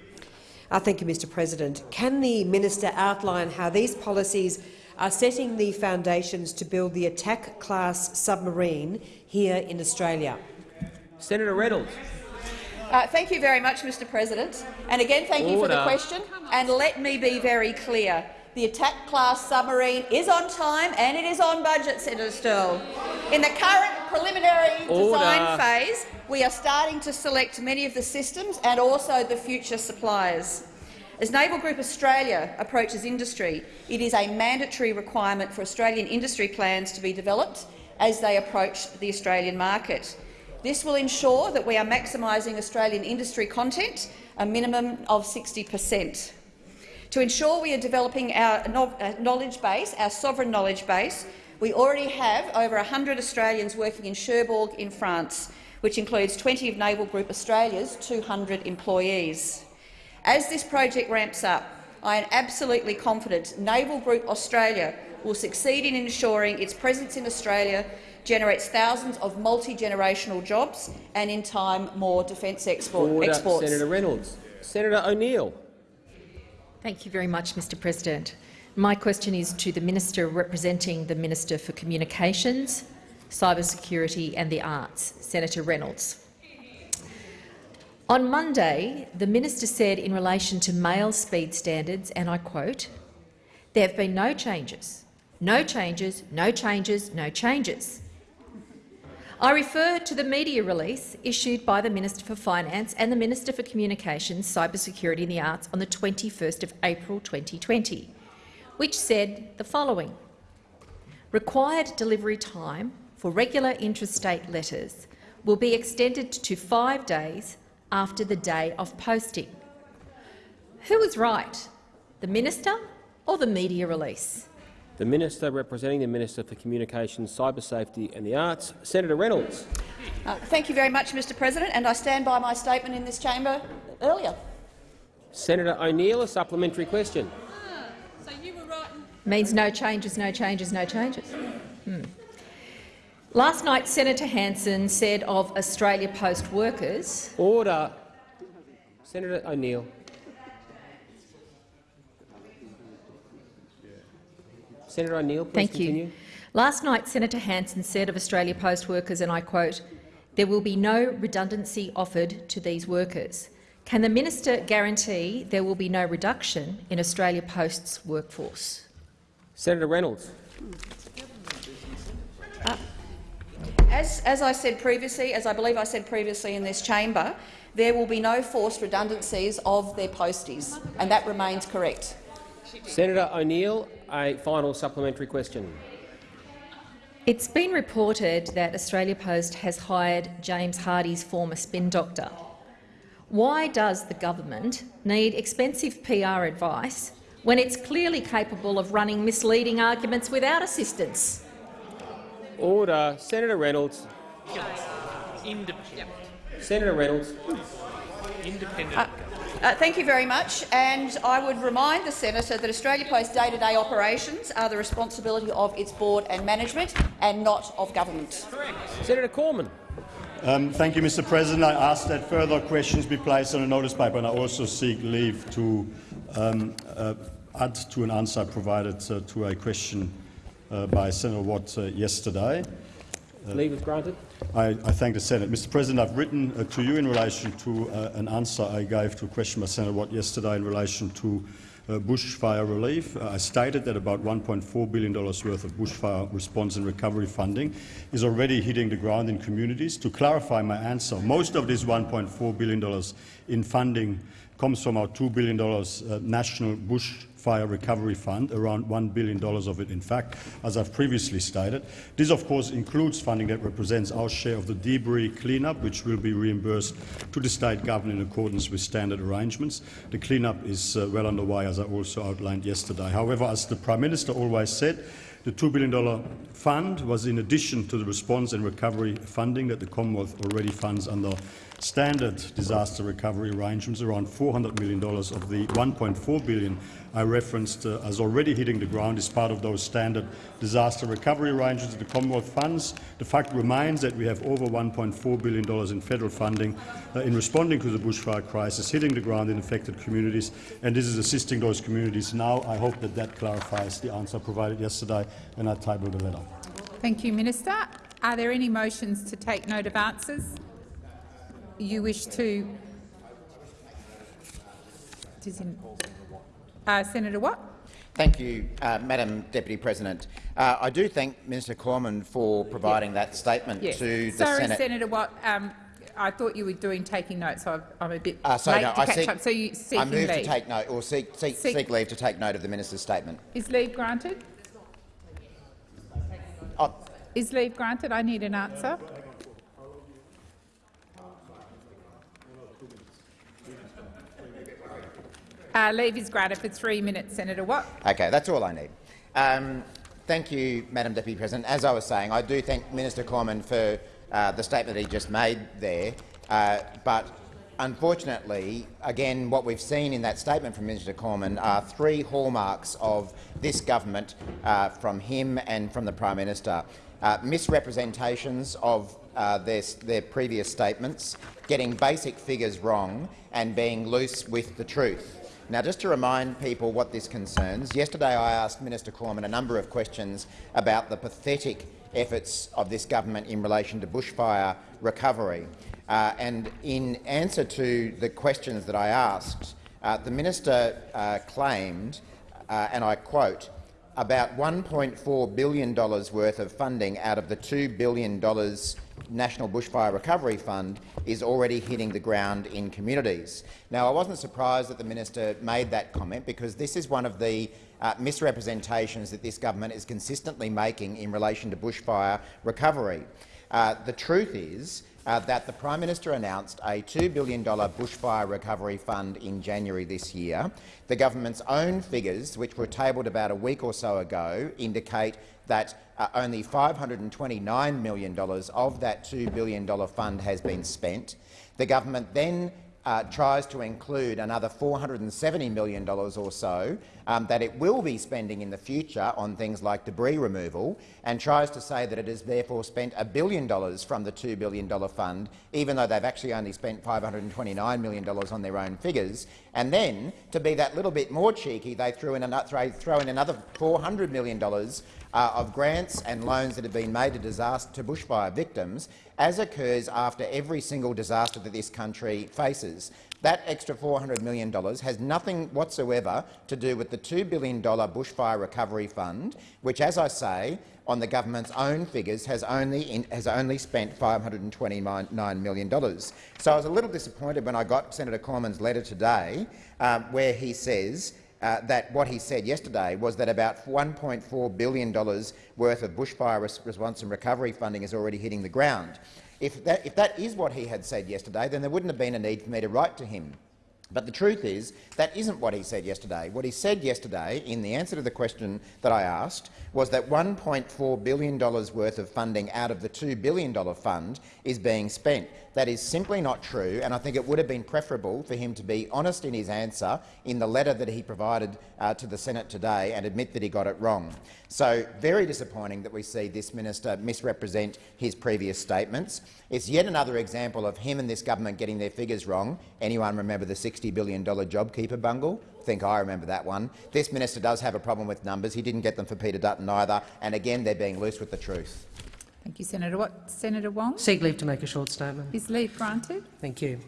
Uh, thank you, Mr President. Can the minister outline how these policies are setting the foundations to build the attack-class submarine here in Australia? Senator Reynolds. Uh, thank you very much, Mr President. And again, thank Order. you for the question. And let me be very clear. The attack-class submarine is on time and it is on budget, Senator Sterle. In the current preliminary Order. design phase, we are starting to select many of the systems and also the future suppliers. As Naval Group Australia approaches industry, it is a mandatory requirement for Australian industry plans to be developed as they approach the Australian market. This will ensure that we are maximising Australian industry content, a minimum of 60 per cent. To ensure we are developing our uh, knowledge base, our sovereign knowledge base, we already have over 100 Australians working in Cherbourg in France, which includes 20 of Naval Group Australia's 200 employees. As this project ramps up, I am absolutely confident Naval Group Australia will succeed in ensuring its presence in Australia generates thousands of multi-generational jobs and, in time, more defence export Order. exports. Senator Reynolds. Senator O'Neill. Thank you very much, Mr President. My question is to the Minister representing the Minister for Communications, Cybersecurity and the Arts, Senator Reynolds. On Monday, the minister said in relation to mail speed standards, and I quote, there have been no changes, no changes, no changes, no changes. I refer to the media release issued by the Minister for Finance and the Minister for Communications, Cybersecurity and the Arts on the 21st of April 2020, which said the following. Required delivery time for regular interstate letters will be extended to five days after the day of posting. Who was right, the minister or the media release? The Minister representing the Minister for Communications, Cyber Safety and the Arts, Senator Reynolds. Uh, thank you very much, Mr President, and I stand by my statement in this chamber earlier. Senator O'Neill, a supplementary question. Ah, so right. Means no changes, no changes, no changes. Hmm. Last night, Senator Hanson said of Australia Post workers— Order. Senator O'Neill. Senator O'Neill, Thank continue. you. Last night, Senator Hanson said of Australia Post workers, and I quote, there will be no redundancy offered to these workers. Can the minister guarantee there will be no reduction in Australia Post's workforce? Senator Reynolds. Uh, as, as I said previously, as I believe I said previously in this chamber, there will be no forced redundancies of their posties, and that remains correct. Senator O'Neill, a final supplementary question. It's been reported that Australia Post has hired James Hardie's former spin doctor. Why does the government need expensive PR advice when it's clearly capable of running misleading arguments without assistance? Order. Senator Reynolds. Independent. Senator Reynolds. Independent. Uh, uh, thank you very much. And I would remind the senator that Australia Post day-to-day -day operations are the responsibility of its board and management and not of government. Senator Cormann. Um, thank you, Mr President. I ask that further questions be placed on a notice paper, and I also seek leave to um, uh, add to an answer provided uh, to a question uh, by Senator Watt uh, yesterday. Uh, leave is granted. I, I, thank the Senate. Mr President, I've written uh, to you in relation to an answer I gave to a question by Senator Watt yesterday in relation to uh, bushfire relief. Uh, I stated that about $1.4 billion worth of bushfire response and recovery funding is already hitting the ground in communities. To clarify my answer, most of this $1.4 billion in funding comes from our $2 billion uh, national bush Fire Recovery Fund, around $1 billion of it, in fact, as I've previously stated. This, of course, includes funding that represents our share of the debris cleanup, which will be reimbursed to the state government in accordance with standard arrangements. The cleanup is uh, well underway, as I also outlined yesterday. However, as the Prime Minister always said, the $2 billion fund was in addition to the response and recovery funding that the Commonwealth already funds under standard disaster recovery arrangements. Around $400 million of the 1.4 billion I referenced uh, as already hitting the ground is part of those standard disaster recovery arrangements of the Commonwealth funds. The fact remains that we have over $1.4 billion in federal funding uh, in responding to the bushfire crisis hitting the ground in affected communities, and this is assisting those communities now. I hope that that clarifies the answer provided yesterday when I tabled the letter. Thank you, Minister. Are there any motions to take note of answers? You wish to uh, Senator Watt. Thank you, uh, Madam Deputy President. Uh, I do thank Minister Cormann for providing yeah. that statement to the Sorry, Senate. Senator Watt. Um, I thought you were doing taking notes, so I'm a bit uh, so late no, to I catch seek, up. So you I move leave. to take note, or seek, seek, seek, seek, leave to take note of the minister's statement. Is leave granted? Oh. Is leave granted? I need an answer. Uh, leave is granted for three minutes, Senator Watt. Okay, that's all I need. Um, thank you, Madam Deputy President. As I was saying, I do thank Minister Cormann for uh, the statement he just made there, uh, but unfortunately, again, what we've seen in that statement from Minister Cormann are three hallmarks of this government uh, from him and from the Prime Minister. Uh, misrepresentations of uh, their, their previous statements, getting basic figures wrong and being loose with the truth. Now, just to remind people what this concerns, yesterday I asked Minister Cormann a number of questions about the pathetic efforts of this government in relation to bushfire recovery. Uh, and in answer to the questions that I asked, uh, the minister uh, claimed, uh, and I quote, about $1.4 billion worth of funding out of the $2 billion National Bushfire Recovery Fund is already hitting the ground in communities. Now, I wasn't surprised that the minister made that comment because this is one of the uh, misrepresentations that this government is consistently making in relation to bushfire recovery. Uh, the truth is uh, that the Prime Minister announced a $2 billion bushfire recovery fund in January this year. The government's own figures, which were tabled about a week or so ago, indicate that uh, only $529 million of that $2 billion fund has been spent. The government then uh, tries to include another $470 million or so um, that it will be spending in the future on things like debris removal and tries to say that it has therefore spent a billion dollars from the $2 billion fund, even though they've actually only spent $529 million on their own figures. And then, to be that little bit more cheeky, they threw in, throw in another $400 million uh, of grants and loans that have been made to, disaster, to bushfire victims, as occurs after every single disaster that this country faces. That extra $400 million has nothing whatsoever to do with the $2 billion bushfire recovery fund, which, as I say, on the government's own figures, has only, in, has only spent $529 million. So I was a little disappointed when I got Senator Cormann's letter today, um, where he says uh, that what he said yesterday was that about $1.4 billion worth of bushfire response and recovery funding is already hitting the ground. If that, if that is what he had said yesterday, then there wouldn't have been a need for me to write to him. But the truth is that isn't what he said yesterday. What he said yesterday, in the answer to the question that I asked, was that $1.4 billion worth of funding out of the $2 billion fund is being spent. That is simply not true, and I think it would have been preferable for him to be honest in his answer in the letter that he provided uh, to the Senate today and admit that he got it wrong. So very disappointing that we see this minister misrepresent his previous statements. It's yet another example of him and this government getting their figures wrong. Anyone remember the $60 billion JobKeeper bungle? I think I remember that one. This minister does have a problem with numbers. He didn't get them for Peter Dutton either, and again they're being loose with the truth. Thank you, Senator. What, Senator Wong? Seek leave to make a short statement. Is leave granted? Thank you.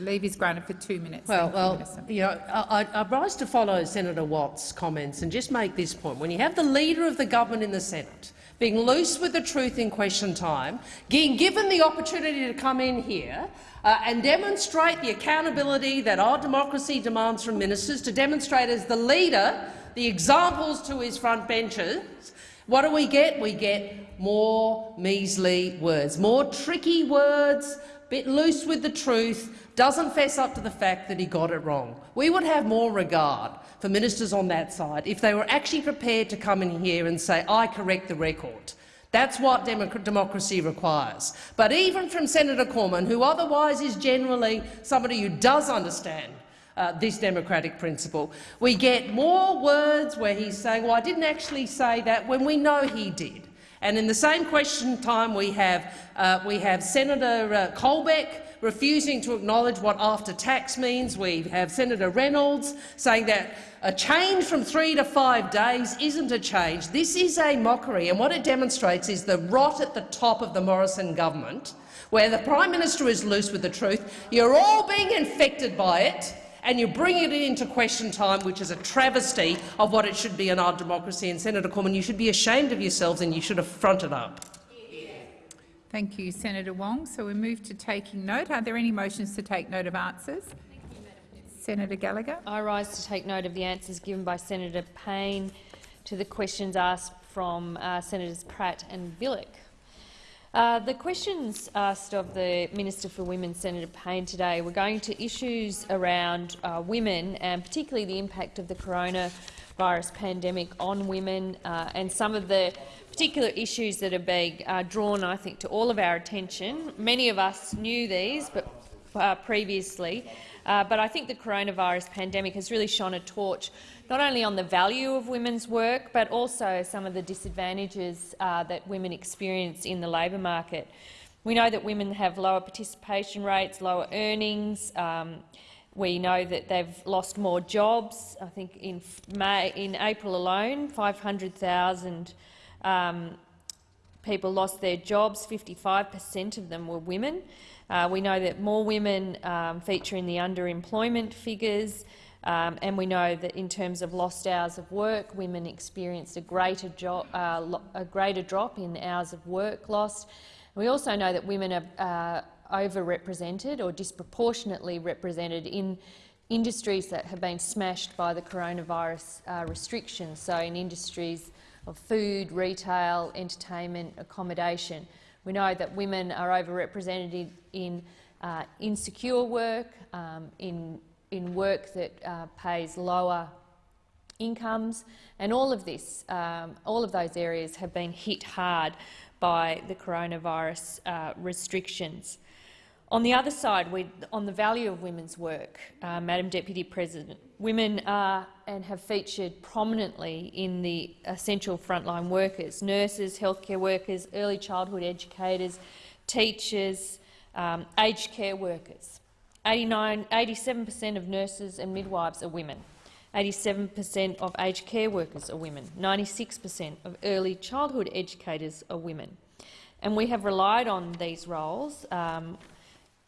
leave is granted for two minutes. Well, well, you, know, I, I rise to follow Senator Watt's comments and just make this point. When you have the Leader of the government in the Senate being loose with the truth in question time, being given the opportunity to come in here uh, and demonstrate the accountability that our democracy demands from ministers, to demonstrate as the leader the examples to his front benches, what do we get? We get more measly words, more tricky words, a bit loose with the truth, doesn't fess up to the fact that he got it wrong. We would have more regard for ministers on that side if they were actually prepared to come in here and say, I correct the record. That's what democracy requires. But even from Senator Cormann, who otherwise is generally somebody who does understand uh, this democratic principle. We get more words where he's saying, well, I didn't actually say that, when we know he did. And in the same question time, we have, uh, we have Senator uh, Colbeck refusing to acknowledge what after tax means. We have Senator Reynolds saying that a change from three to five days isn't a change. This is a mockery, and what it demonstrates is the rot at the top of the Morrison government, where the Prime Minister is loose with the truth. You're all being infected by it and you're bringing it into question time, which is a travesty of what it should be in our democracy. And Senator Cormann, you should be ashamed of yourselves and you should have fronted up. Thank you, Senator Wong. So we move to taking note. Are there any motions to take note of answers? Senator Gallagher. I rise to take note of the answers given by Senator Payne to the questions asked from uh, Senators Pratt and Bilyk. Uh, the questions asked of the Minister for Women, Senator Payne, today were going to issues around uh, women and particularly the impact of the coronavirus pandemic on women uh, and some of the particular issues that are being uh, drawn, I think, to all of our attention. Many of us knew these but, uh, previously, but I think the coronavirus pandemic has really shone a torch not only on the value of women's work, but also some of the disadvantages uh, that women experience in the labour market. We know that women have lower participation rates, lower earnings. Um, we know that they've lost more jobs. I think in May, in April alone, 500,000 um, people lost their jobs. 55 per cent of them were women. Uh, we know that more women um, feature in the underemployment figures. Um, and we know that in terms of lost hours of work, women experienced a greater, uh, a greater drop in hours of work lost. We also know that women are uh, overrepresented or disproportionately represented in industries that have been smashed by the coronavirus uh, restrictions, so in industries of food, retail, entertainment, accommodation. We know that women are overrepresented in, uh, insecure work, um, in in work that uh, pays lower incomes, and all of this, um, all of those areas have been hit hard by the coronavirus uh, restrictions. On the other side, we, on the value of women's work, uh, Madam Deputy President, women are and have featured prominently in the essential frontline workers, nurses, healthcare workers, early childhood educators, teachers, um, aged care workers. 87% of nurses and midwives are women. 87% of aged care workers are women. 96% of early childhood educators are women. and we have relied on these roles um,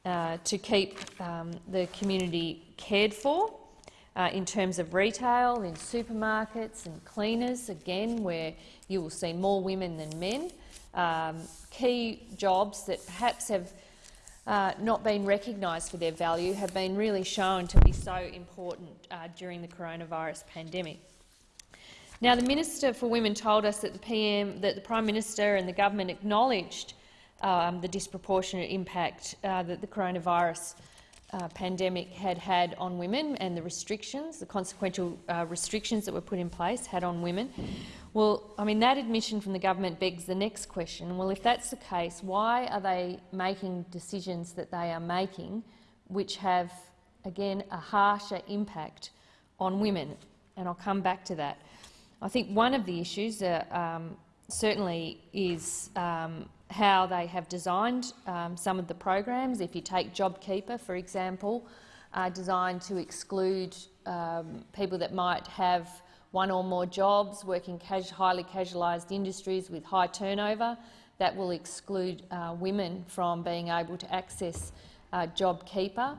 uh, to keep um, the community cared for uh, in terms of retail, in supermarkets and cleaners, again, where you will see more women than men. Um, key jobs that perhaps have uh, not been recognised for their value have been really shown to be so important uh, during the coronavirus pandemic. Now, the Minister for Women told us that the PM, that the Prime Minister and the government acknowledged um, the disproportionate impact uh, that the coronavirus uh, pandemic had had on women and the restrictions, the consequential uh, restrictions that were put in place had on women. Well, I mean, that admission from the government begs the next question. Well, if that's the case, why are they making decisions that they are making which have, again, a harsher impact on women? And I'll come back to that. I think one of the issues uh, um, certainly is um, how they have designed um, some of the programs. If you take JobKeeper, for example, uh, designed to exclude um, people that might have one or more jobs, working highly casualised industries with high turnover, that will exclude uh, women from being able to access uh, JobKeeper.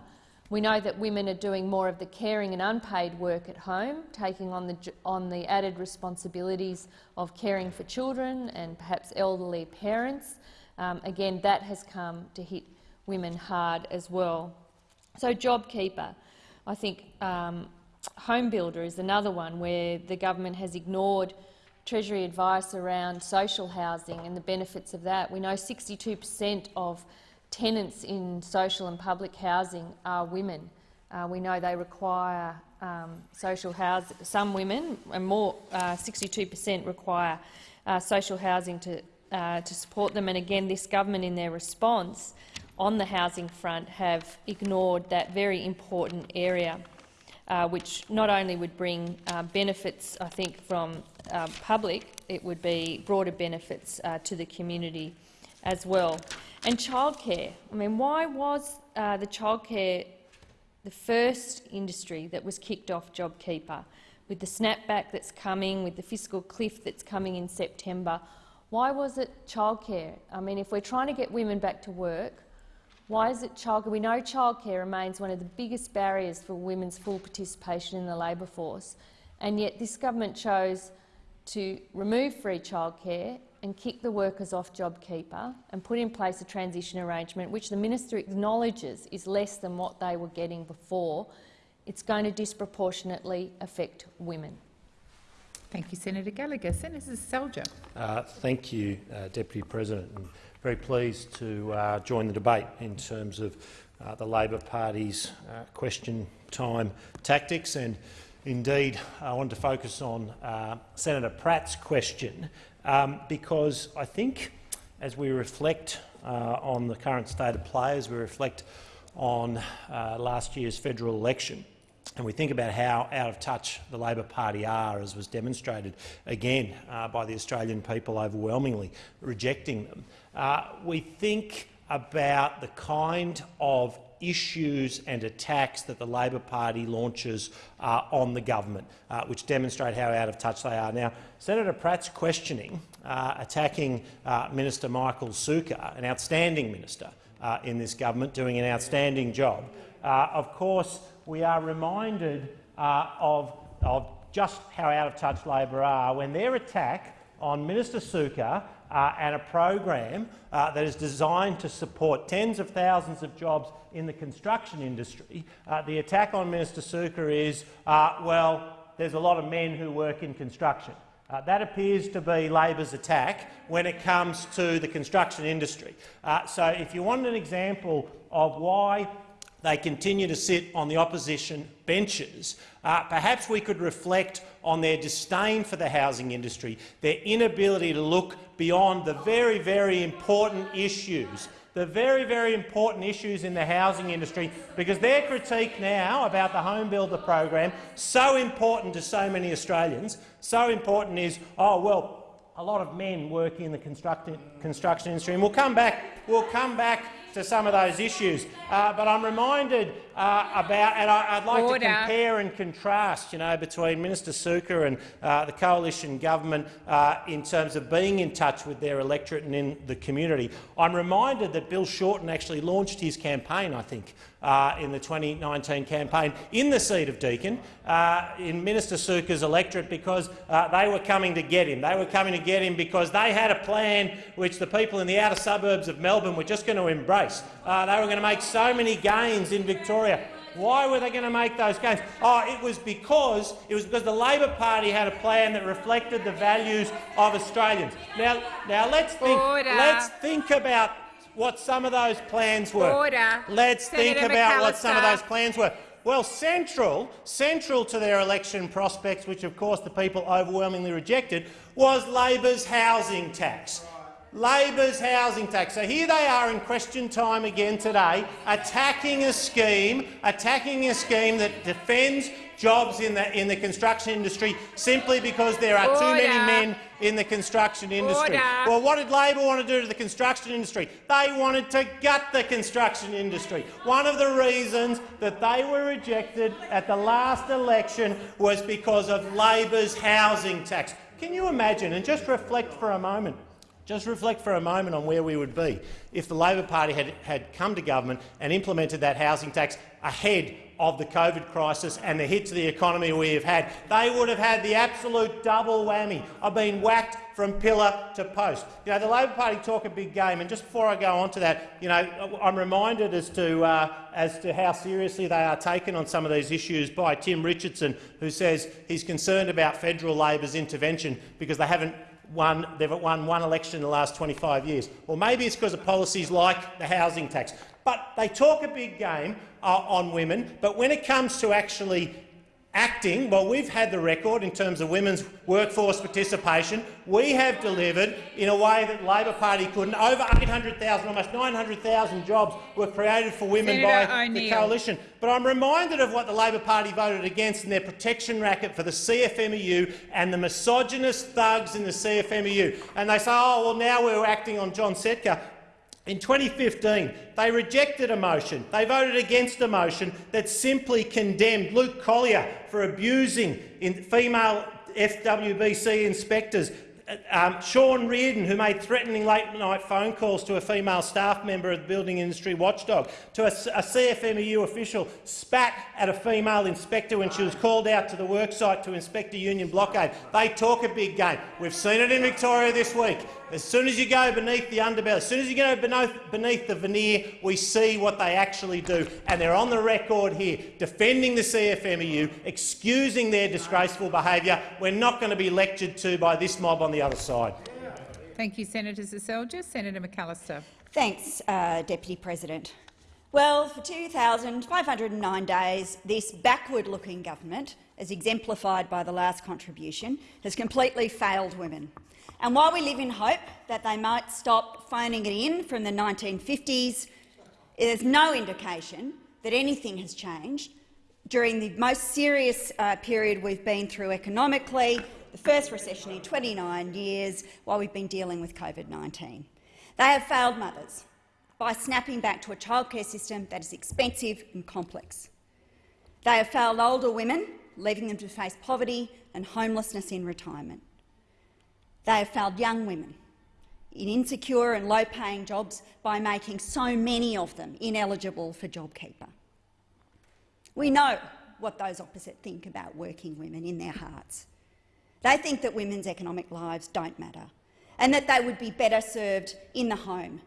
We know that women are doing more of the caring and unpaid work at home, taking on the, on the added responsibilities of caring for children and perhaps elderly parents. Um, again, that has come to hit women hard as well. So JobKeeper, I think um, Home Builder is another one where the government has ignored Treasury advice around social housing and the benefits of that. We know 62 per cent of tenants in social and public housing are women. Uh, we know they require um, social housing. Some women, and more, 62% uh, require uh, social housing to uh, to support them. And again, this government, in their response on the housing front, have ignored that very important area, uh, which not only would bring uh, benefits, I think, from public, it would be broader benefits to the community as well. And childcare. I mean, why was uh, the childcare the first industry that was kicked off JobKeeper? With the snapback that's coming, with the fiscal cliff that's coming in September, why was it childcare? I mean, if we're trying to get women back to work, why is it childcare? We know childcare remains one of the biggest barriers for women's full participation in the labour force, and yet this government chose to remove free childcare and kick the workers off JobKeeper and put in place a transition arrangement which the minister acknowledges is less than what they were getting before, it's going to disproportionately affect women. Thank you, Senator Gallagher. Senator Seselja. Uh, thank you, uh, Deputy President. I'm very pleased to uh, join the debate in terms of uh, the Labor Party's uh, question time tactics and Indeed, I want to focus on uh, Senator Pratt's question um, because I think as we reflect uh, on the current state of play, as we reflect on uh, last year's federal election, and we think about how out of touch the Labor Party are, as was demonstrated again uh, by the Australian people overwhelmingly rejecting them, uh, we think about the kind of issues and attacks that the Labor Party launches uh, on the government, uh, which demonstrate how out of touch they are. Now, Senator Pratt's questioning, uh, attacking uh, Minister Michael Sukkar, an outstanding minister uh, in this government, doing an outstanding job. Uh, of course, we are reminded of, of just how out of touch Labor are when their attack on Minister Sukkar uh, and a program uh, that is designed to support tens of thousands of jobs in the construction industry. Uh, the attack on Minister Sukkar is, uh, well, there's a lot of men who work in construction. Uh, that appears to be Labor's attack when it comes to the construction industry. Uh, so if you want an example of why they continue to sit on the opposition benches, uh, perhaps we could reflect on their disdain for the housing industry, their inability to look beyond the very, very important issues the very, very important issues in the housing industry, because their critique now about the Home Builder program, so important to so many Australians, so important is, oh, well, a lot of men working in the construction industry. And we'll come back, we'll come back to some of those issues. Uh, but I'm reminded uh, about, and I, would like Order. to compare and contrast, you know, between Minister Sukkar and uh, the coalition government uh, in terms of being in touch with their electorate and in the community. I'm reminded that Bill Shorten actually launched his campaign, I think, uh, in the 2019 campaign in the seat of Deakin, uh, in Minister Sukkar's electorate, because uh, they were coming to get him. They were coming to get him because they had a plan which the people in the outer suburbs of Melbourne were just going to embrace. Uh, they were going to make so many gains in Victoria. Why were they going to make those gains? Oh, it was because it was because the Labor Party had a plan that reflected the values of Australians. Now, now let's think. Order. Let's think about what some of those plans were. Order. Let's think Senator about what some of those plans were. Well, central, central to their election prospects, which of course the people overwhelmingly rejected, was Labor's housing tax. Labor's housing tax. So here they are in question time again today, attacking a scheme, attacking a scheme that defends jobs in the in the construction industry simply because there are too many men in the construction industry. Order. Well, what did Labor want to do to the construction industry? They wanted to gut the construction industry. One of the reasons that they were rejected at the last election was because of Labor's housing tax. Can you imagine, and just reflect for a moment, just reflect for a moment on where we would be if the Labor Party had, had come to government and implemented that housing tax ahead of the COVID crisis and the hit to the economy we have had. They would have had the absolute double whammy of being whacked from pillar to post. You know, the Labor Party talk a big game, and just before I go on to that, you know, I'm reminded as to, uh, as to how seriously they are taken on some of these issues by Tim Richardson, who says he's concerned about federal Labor's intervention because they haven't won, they've won one election in the last 25 years. Or maybe it's because of policies like the housing tax. But they talk a big game uh, on women, but when it comes to actually acting, well, we've had the record in terms of women's workforce participation. We have delivered in a way that the Labor Party couldn't. Over 800,000, almost 900,000 jobs were created for women Senator by the coalition. But I'm reminded of what the Labor Party voted against in their protection racket for the CFMEU and the misogynist thugs in the CFMEU. And they say, oh, well, now we're acting on John Setka. In 2015, they rejected a motion. They voted against a motion that simply condemned Luke Collier for abusing female FWBC inspectors. Um, Sean Reardon, who made threatening late-night phone calls to a female staff member of the building industry watchdog, to a, a CFMEU official, spat at a female inspector when she was called out to the worksite to inspect a union blockade. They talk a big game. We've seen it in Victoria this week. As soon as you go beneath the underbelly, as soon as you go beneath, beneath the veneer, we see what they actually do. And they're on the record here, defending the CFMEU, excusing their disgraceful behaviour. We're not going to be lectured to by this mob on the other side. Thank you, Senator Seselja. Senator McAllister. Thanks, uh, Deputy President. Well, for 2,509 days, this backward-looking government, as exemplified by the last contribution, has completely failed women. And while we live in hope that they might stop phoning it in from the 1950s, there's no indication that anything has changed during the most serious uh, period we've been through economically, the first recession in 29 years, while we've been dealing with COVID-19. They have failed mothers by snapping back to a childcare system that is expensive and complex. They have failed older women, leaving them to face poverty and homelessness in retirement. They have failed young women in insecure and low-paying jobs by making so many of them ineligible for JobKeeper. We know what those opposite think about working women in their hearts. They think that women's economic lives don't matter and that they would be better served in the home,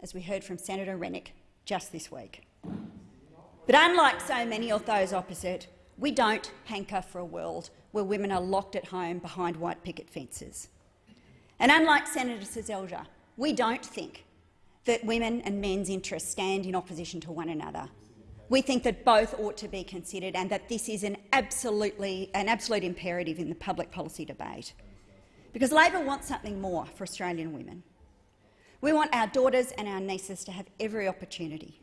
as we heard from Senator Rennick just this week. But unlike so many of those opposite, we don't hanker for a world where women are locked at home behind white picket fences. And unlike Senator Seselja, we don't think that women and men's interests stand in opposition to one another. We think that both ought to be considered and that this is an, absolutely, an absolute imperative in the public policy debate. Because Labor wants something more for Australian women. We want our daughters and our nieces to have every opportunity.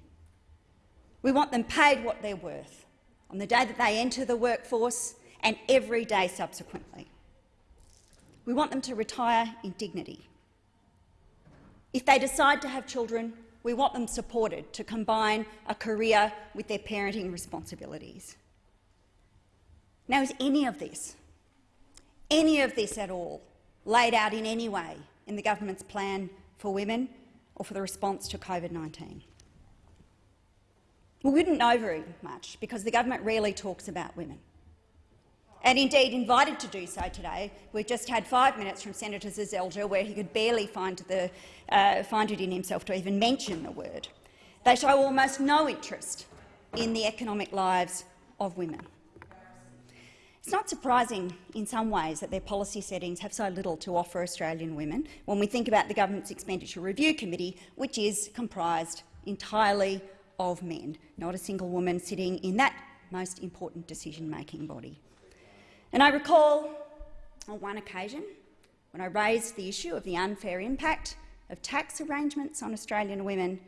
We want them paid what they're worth on the day that they enter the workforce and every day subsequently. We want them to retire in dignity. If they decide to have children, we want them supported to combine a career with their parenting responsibilities. Now, is any of this, any of this at all, laid out in any way in the government's plan for women or for the response to COVID-19? We wouldn't know very much because the government rarely talks about women. And indeed invited to do so today. We just had five minutes from Senator Seselja where he could barely find, the, uh, find it in himself to even mention the word. They show almost no interest in the economic lives of women. It's not surprising in some ways that their policy settings have so little to offer Australian women when we think about the Government's Expenditure Review Committee, which is comprised entirely of men, not a single woman sitting in that most important decision-making body. And I recall on one occasion when I raised the issue of the unfair impact of tax arrangements on Australian women,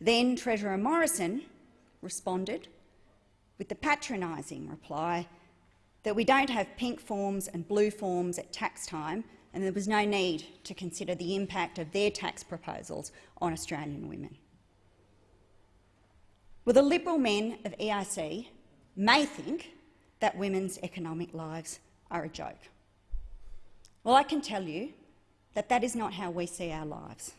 then Treasurer Morrison responded with the patronising reply that we don't have pink forms and blue forms at tax time and there was no need to consider the impact of their tax proposals on Australian women. Well, the Liberal men of ERC may think that women's economic lives are a joke. Well, I can tell you that that is not how we see our lives.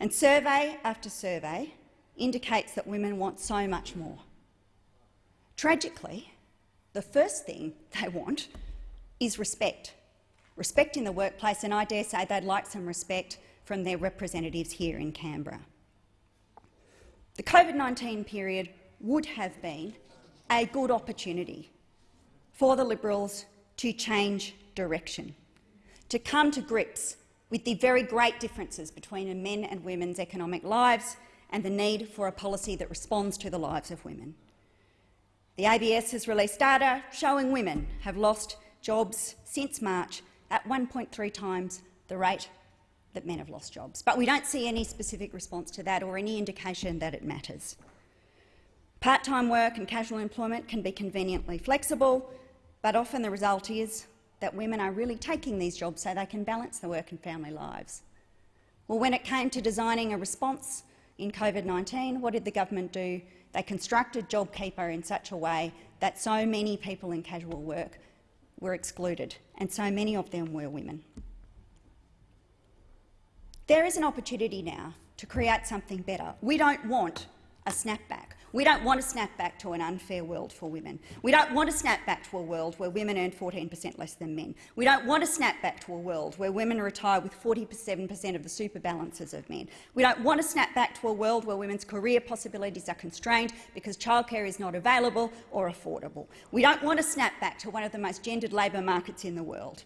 And survey after survey indicates that women want so much more. Tragically, the first thing they want is respect. Respect in the workplace, and I dare say they'd like some respect from their representatives here in Canberra. The COVID-19 period would have been a good opportunity for the Liberals to change direction, to come to grips with the very great differences between men and women's economic lives and the need for a policy that responds to the lives of women. The ABS has released data showing women have lost jobs since March at 1.3 times the rate that men have lost jobs. But we don't see any specific response to that or any indication that it matters. Part-time work and casual employment can be conveniently flexible, but often the result is that women are really taking these jobs so they can balance their work and family lives. Well, when it came to designing a response in COVID-19, what did the government do? They constructed JobKeeper in such a way that so many people in casual work were excluded, and so many of them were women. There is an opportunity now to create something better. We don't want a snapback. We don't want to snap back to an unfair world for women. We don't want to snap back to a world where women earn 14 per cent less than men. We don't want to snap back to a world where women retire with 47 per cent of the super balances of men. We don't want to snap back to a world where women's career possibilities are constrained because childcare is not available or affordable. We don't want to snap back to one of the most gendered labour markets in the world.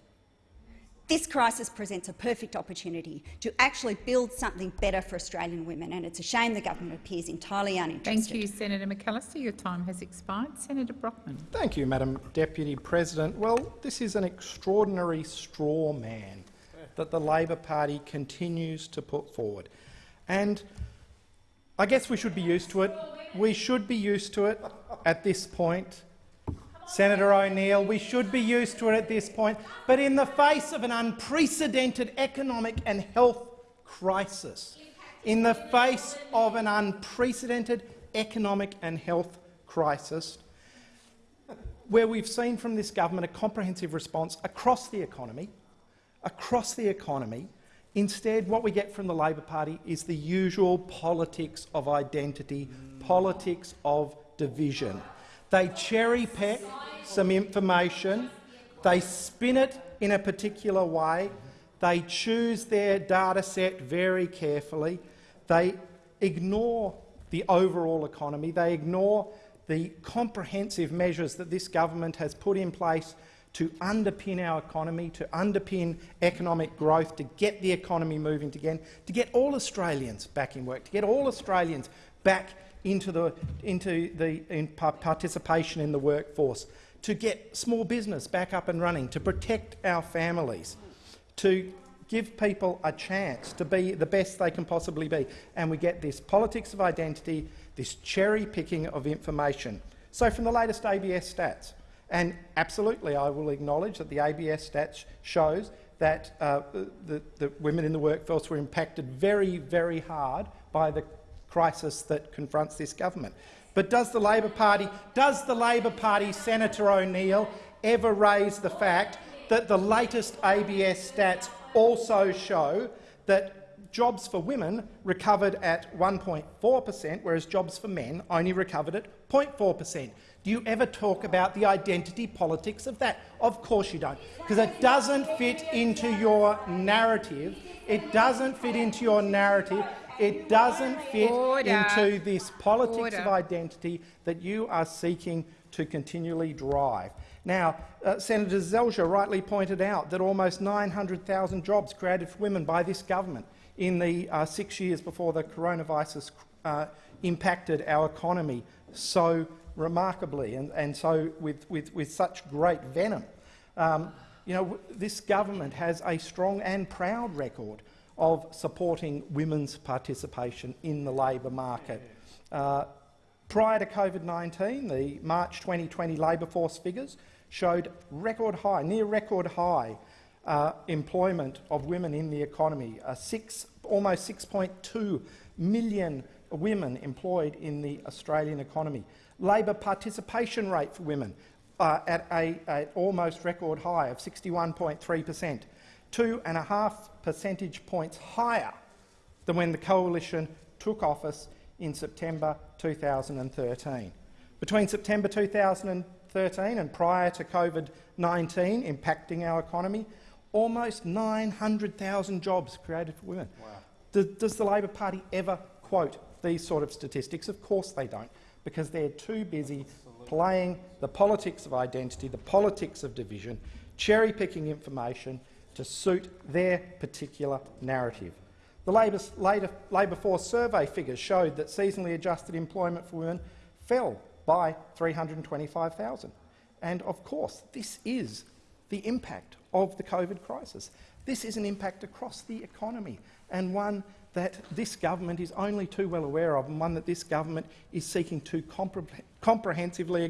This crisis presents a perfect opportunity to actually build something better for Australian women, and it's a shame the government appears entirely uninterested. Thank you, Senator McAllister. Your time has expired. Senator Brockman. Thank you, Madam Deputy President. Well, this is an extraordinary straw man that the Labor Party continues to put forward. And I guess we should be used to it. We should be used to it at this point. Senator O'Neill, we should be used to it at this point, but in the face of an unprecedented economic and health crisis, in the face of an unprecedented economic and health crisis, where we've seen from this government a comprehensive response across the economy, across the economy, Instead, what we get from the Labor Party is the usual politics of identity, politics of division. They cherry pick some information, they spin it in a particular way, they choose their data set very carefully, they ignore the overall economy, they ignore the comprehensive measures that this government has put in place to underpin our economy, to underpin economic growth, to get the economy moving again, to get all Australians back in work, to get all Australians back into the, into the in participation in the workforce, to get small business back up and running, to protect our families, to give people a chance to be the best they can possibly be. And we get this politics of identity, this cherry-picking of information. So from the latest ABS stats, and absolutely I will acknowledge that the ABS stats shows that uh, the, the women in the workforce were impacted very, very hard by the crisis that confronts this government. But does the Labor Party, does the Labor Party, Senator O'Neill, ever raise the fact that the latest ABS stats also show that jobs for women recovered at 1.4 per cent, whereas jobs for men only recovered at 0.4 per cent? Do you ever talk about the identity politics of that? Of course you don't, because it doesn't fit into your narrative. It doesn't fit into your narrative. It doesn't fit Order. into this politics Order. of identity that you are seeking to continually drive. Now, uh, Senator Seselja rightly pointed out that almost 900,000 jobs created for women by this government in the uh, six years before the coronavirus uh, impacted our economy so remarkably and, and so with, with, with such great venom. Um, you know, this government has a strong and proud record of supporting women's participation in the labour market. Uh, prior to COVID-19, the March 2020 labour force figures showed record high, near record high uh, employment of women in the economy, six, almost 6.2 million women employed in the Australian economy. Labour participation rate for women uh, at a at almost record high of 61.3 per cent, two and a half percentage points higher than when the coalition took office in September 2013. Between September 2013 and prior to COVID-19 impacting our economy, almost 900,000 jobs created for women. Does, does the Labor Party ever quote these sort of statistics? Of course they don't, because they're too busy playing the politics of identity, the politics of division, cherry-picking information to suit their particular narrative. The Labor Force survey figures showed that seasonally adjusted employment for women fell by 325,000. And of course, this is the impact of the COVID crisis. This is an impact across the economy and one that this government is only too well aware of and one that this government is seeking to compre comprehensively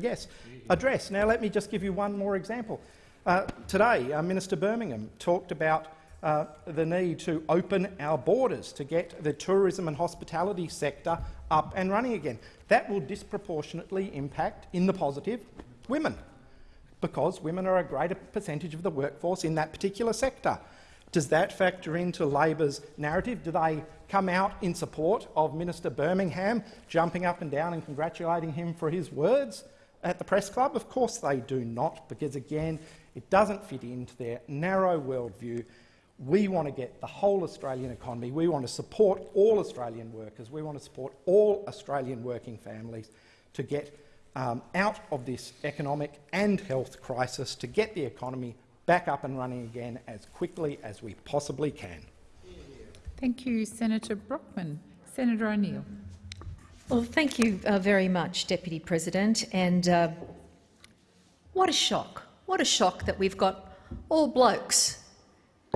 address. Now, let me just give you one more example. Uh, today, uh, Minister Birmingham talked about uh, the need to open our borders to get the tourism and hospitality sector up and running again. That will disproportionately impact, in the positive, women, because women are a greater percentage of the workforce in that particular sector. Does that factor into Labor's narrative? Do they come out in support of Minister Birmingham, jumping up and down and congratulating him for his words at the press club? Of course they do not, because again, it doesn't fit into their narrow worldview. We want to get the whole Australian economy. We want to support all Australian workers. We want to support all Australian working families to get um, out of this economic and health crisis, to get the economy back up and running again as quickly as we possibly can. Thank you, Senator Brockman. Senator O'Neill. Well, thank you uh, very much, Deputy President. And uh, what a shock. What a shock that we've got all blokes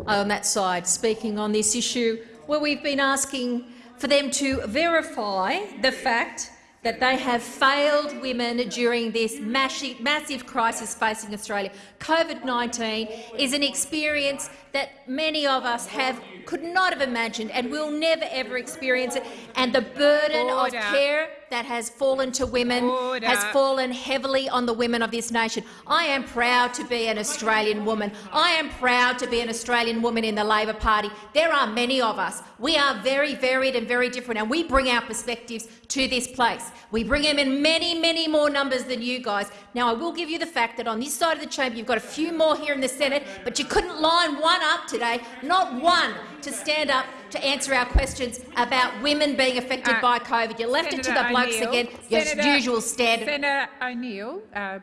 on that side speaking on this issue where we've been asking for them to verify the fact that they have failed women during this massive, massive crisis facing Australia. COVID-19 is an experience that many of us have could not have imagined and will never ever experience it. And the burden Order. of care that has fallen to women Order. has fallen heavily on the women of this nation. I am proud to be an Australian woman. I am proud to be an Australian woman in the Labor Party. There are many of us. We are very varied and very different, and we bring our perspectives to this place. We bring them in many, many more numbers than you guys. Now, I will give you the fact that on this side of the chamber you've got a few more here in the Senate, but you couldn't line one up today, not one, to stand up to answer our questions about women being affected Uh, by COVID. You left it to the blokes O'Neill. again, your Senator- usual standard. Senator O'Neill, uh,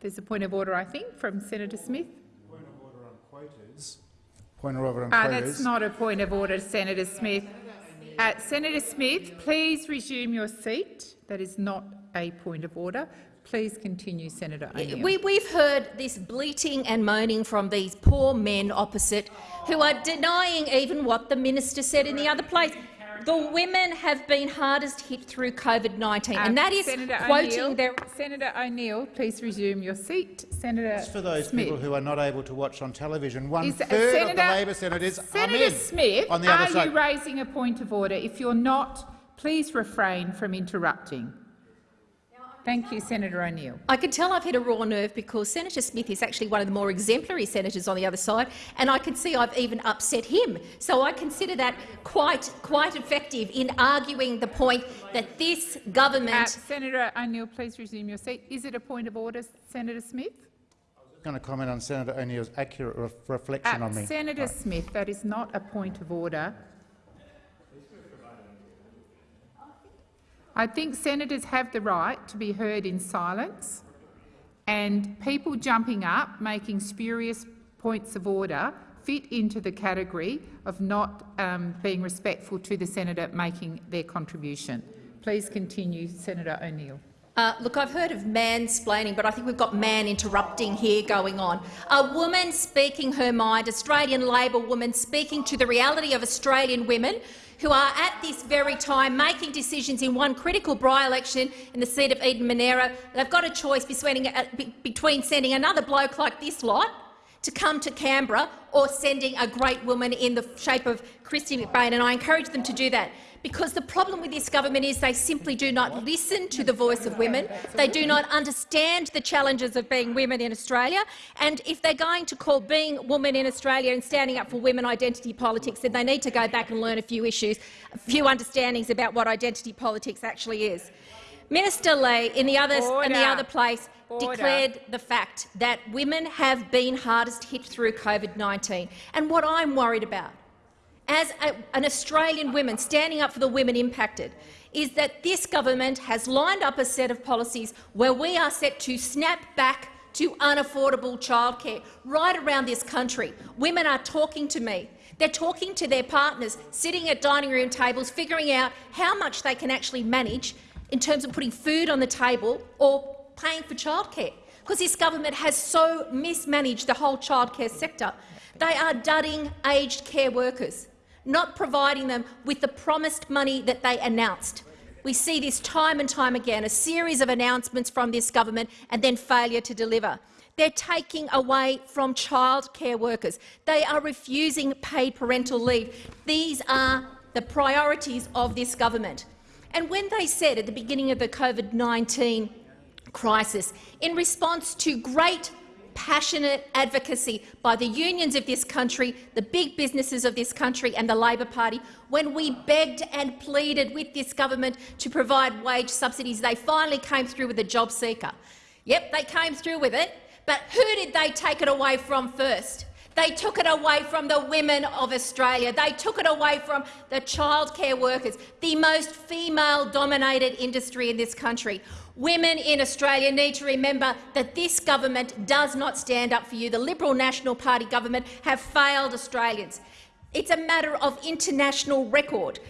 there's a point of order, I think, from Senator Smith. Point of order on Uh, quotas. that's not a point of order, Senator Smith. Uh, Senator Smith, please resume your seat. That is not a point of order. Please continue, Senator O'Neill. We, we've heard this bleating and moaning from these poor men opposite who are denying even what the minister said in the other place. The women have been hardest hit through COVID-19, Uh, and that is Senator quoting O'Neill, their Senator O'Neill, please resume your seat. Senator It's for those Smith. people who are not able to watch on television. One Is- uh, of the Senator- Labor senators are Senator men Smith, on the other are side. you raising a point of order? If you're not, please refrain from interrupting. Thank you, Senator O'Neill. I can tell I've hit a raw nerve because Senator Smith is actually one of the more exemplary senators on the other side, and I can see I've even upset him. So I consider that quite, quite effective in arguing the point that this Uh, government— Senator O'Neill, please resume your seat. Is it a point of order, Senator Smith? I'm going to comment on Senator O'Neill's accurate ref reflection Uh, on me. Senator Right. Smith, that is not a point of order. I think senators have the right to be heard in silence, and people jumping up, making spurious points of order, fit into the category of not um, being respectful to the senator making their contribution. Please continue, Senator O'Neill. Uh, look, I've heard of mansplaining, but I think we've got man interrupting here going on. A woman speaking her mind, Australian Labor woman speaking to the reality of Australian women who are at this very time making decisions in one critical by-election in the seat of Eden Monaro. They've got a choice uh, between sending another bloke like this lot to come to Canberra or sending a great woman in the shape of Kristy McBain, and I encourage them to do that. Because the problem with this government is they simply do not listen to the voice of women. They do not understand the challenges of being women in Australia. And if they're going to call being women in Australia and standing up for women identity politics, then they need to go back and learn a few issues, a few understandings about what identity politics actually is. Minister Ley, in the other, in the other place, Order. declared the fact that women have been hardest hit through COVID-19. And what I'm worried about, as a, an Australian woman standing up for the women impacted, is that this government has lined up a set of policies where we are set to snap back to unaffordable childcare right around this country. Women are talking to me. They're talking to their partners, sitting at dining room tables, figuring out how much they can actually manage in terms of putting food on the table or paying for childcare, because this government has so mismanaged the whole childcare sector. They are dudding aged care workers, not providing them with the promised money that they announced. We see this time and time again, a series of announcements from this government and then failure to deliver. They're taking away from childcare workers. They are refusing paid parental leave. These are the priorities of this government. And when they said at the beginning of the COVID-19 crisis, in response to great passionate advocacy by the unions of this country, the big businesses of this country and the Labor Party, when we begged and pleaded with this government to provide wage subsidies, they finally came through with a job seeker. Yep, they came through with it, but who did they take it away from first? They took it away from the women of Australia. They took it away from the childcare workers, the most female-dominated industry in this country. Women in Australia need to remember that this government does not stand up for you. The Liberal National Party government have failed Australians. It's a matter of international record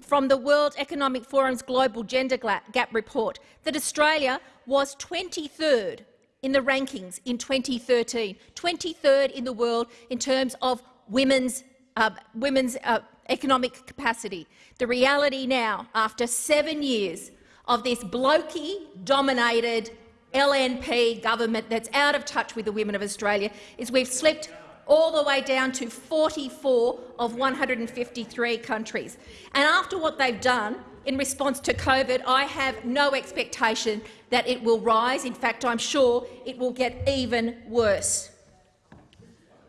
from the World Economic Forum's Global Gender Gap report that Australia was 23rd in the rankings in 2013, 23rd in the world in terms of women's, uh, women's uh, economic capacity. The reality now, after seven years of this blokey-dominated LNP government that's out of touch with the women of Australia, is we've slipped all the way down to 44 of 153 countries. And after what they've done in response to COVID, I have no expectation that it will rise. In fact, I'm sure it will get even worse.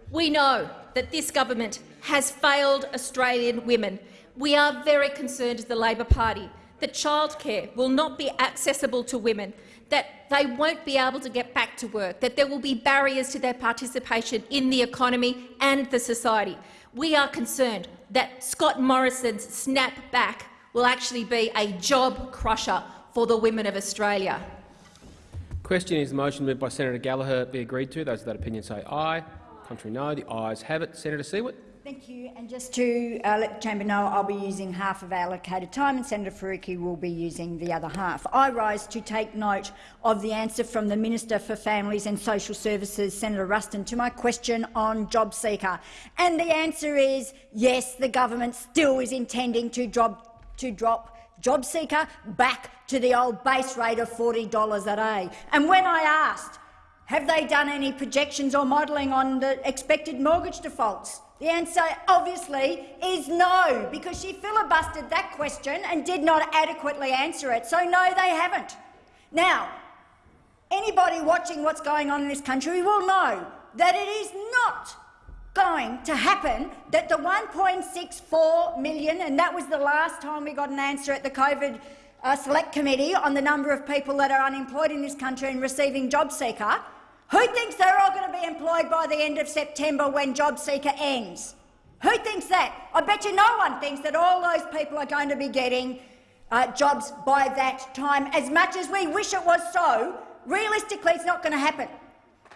We know that this government has failed Australian women. We are very concerned as the Labor Party that childcare will not be accessible to women, that they won't be able to get back to work, that there will be barriers to their participation in the economy and the society. We are concerned that Scott Morrison's snap back will actually be a job crusher for the women of Australia. Question is the motion moved by Senator Gallagher be agreed to. Those of that opinion say aye. Contrary no. The ayes have it. Senator Siewert. Thank you. And just to uh, let the chamber know, I'll be using half of allocated time and Senator Faruqi will be using the other half. I rise to take note of the answer from the Minister for Families and Social Services, Senator Ruston, to my question on JobSeeker. And the answer is yes, the government still is intending to drop, to drop JobSeeker back to the old base rate of $40 a day. And when I asked, have they done any projections or modelling on the expected mortgage defaults? The answer, obviously, is no, because she filibustered that question and did not adequately answer it. So, no, they haven't. Now, anybody watching what's going on in this country will know that it is not going to happen that the 1.64 million, and that was the last time we got an answer at the COVID uh, Select Committee on the number of people that are unemployed in this country and receiving JobSeeker, who thinks they're all going to be employed by the end of September when JobSeeker ends? Who thinks that? I bet you no one thinks that all those people are going to be getting uh, jobs by that time. As much as we wish it was so, realistically it's not going to happen.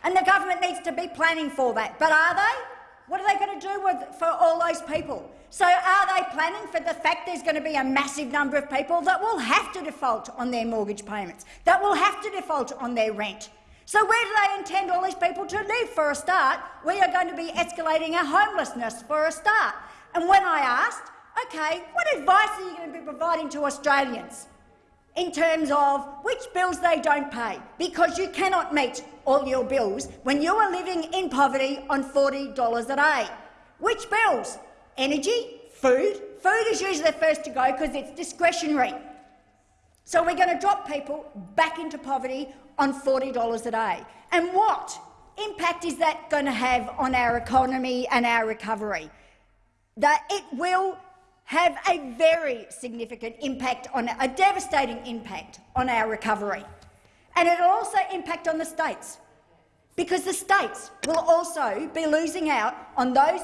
And the government needs to be planning for that. But are they? What are they going to do with, for all those people? So are they planning for the fact there's going to be a massive number of people that will have to default on their mortgage payments, that will have to default on their rent, so where do they intend all these people to live for a start? We are going to be escalating our homelessness for a start. And when I asked, OK, what advice are you going to be providing to Australians in terms of which bills they don't pay? Because you cannot meet all your bills when you are living in poverty on $40 a day. Which bills? Energy? Food? Food is usually the first to go because it's discretionary. So we're going to drop people back into poverty on $40 a day. And what impact is that going to have on our economy and our recovery? That it will have a very significant impact on a devastating impact on our recovery. And it will also impact on the states, because the states will also be losing out on those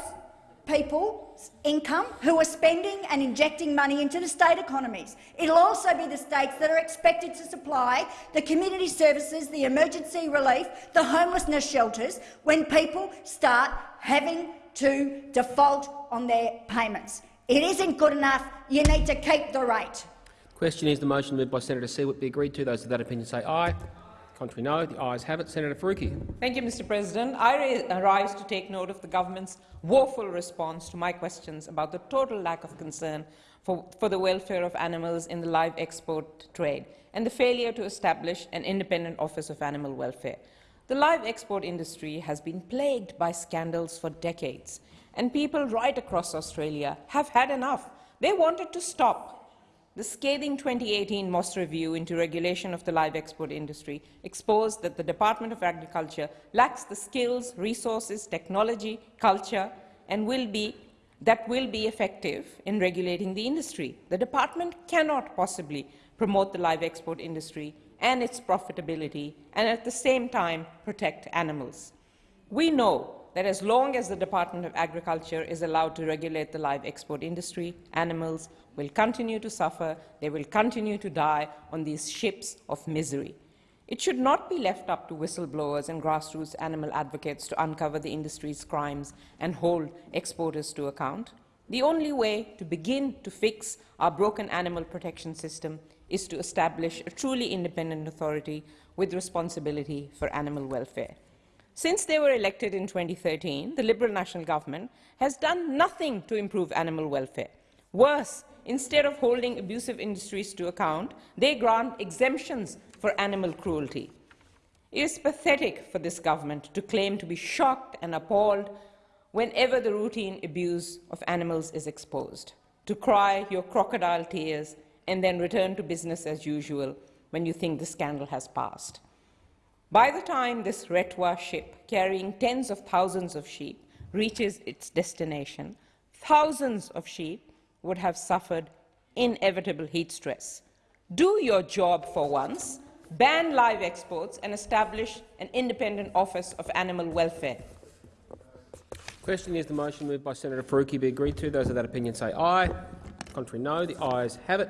people's income who are spending and injecting money into the state economies. It'll also be the states that are expected to supply the community services, the emergency relief, the homelessness shelters when people start having to default on their payments. It isn't good enough. You need to keep the rate. Question is the motion moved by Senator Siewert be agreed to. Those of that opinion say aye. Contrary, no. The ayes have it. Senator Faruqi. Thank you, Mr. President. I rise to take note of the government's woeful response to my questions about the total lack of concern for, for the welfare of animals in the live export trade and the failure to establish an independent Office of Animal Welfare. The live export industry has been plagued by scandals for decades, and people right across Australia have had enough. They wanted to stop the scathing 2018 Moss review into regulation of the live export industry exposed that the Department of Agriculture lacks the skills, resources, technology, culture, and will be, that will be effective in regulating the industry. The department cannot possibly promote the live export industry and its profitability and at the same time protect animals. We know that as long as the Department of Agriculture is allowed to regulate the live export industry, animals will continue to suffer, they will continue to die on these ships of misery. It should not be left up to whistleblowers and grassroots animal advocates to uncover the industry's crimes and hold exporters to account. The only way to begin to fix our broken animal protection system is to establish a truly independent authority with responsibility for animal welfare. Since they were elected in 2013, the Liberal National Government has done nothing to improve animal welfare. Worse, instead of holding abusive industries to account, they grant exemptions for animal cruelty. It is pathetic for this government to claim to be shocked and appalled whenever the routine abuse of animals is exposed, to cry your crocodile tears and then return to business as usual when you think the scandal has passed. By the time this Retwa ship, carrying tens of thousands of sheep, reaches its destination, thousands of sheep would have suffered inevitable heat stress. Do your job for once, ban live exports and establish an independent office of animal welfare. Question is the motion moved by Senator Faruqi be agreed to. Those of that opinion say aye. Contrary, no. The ayes have it.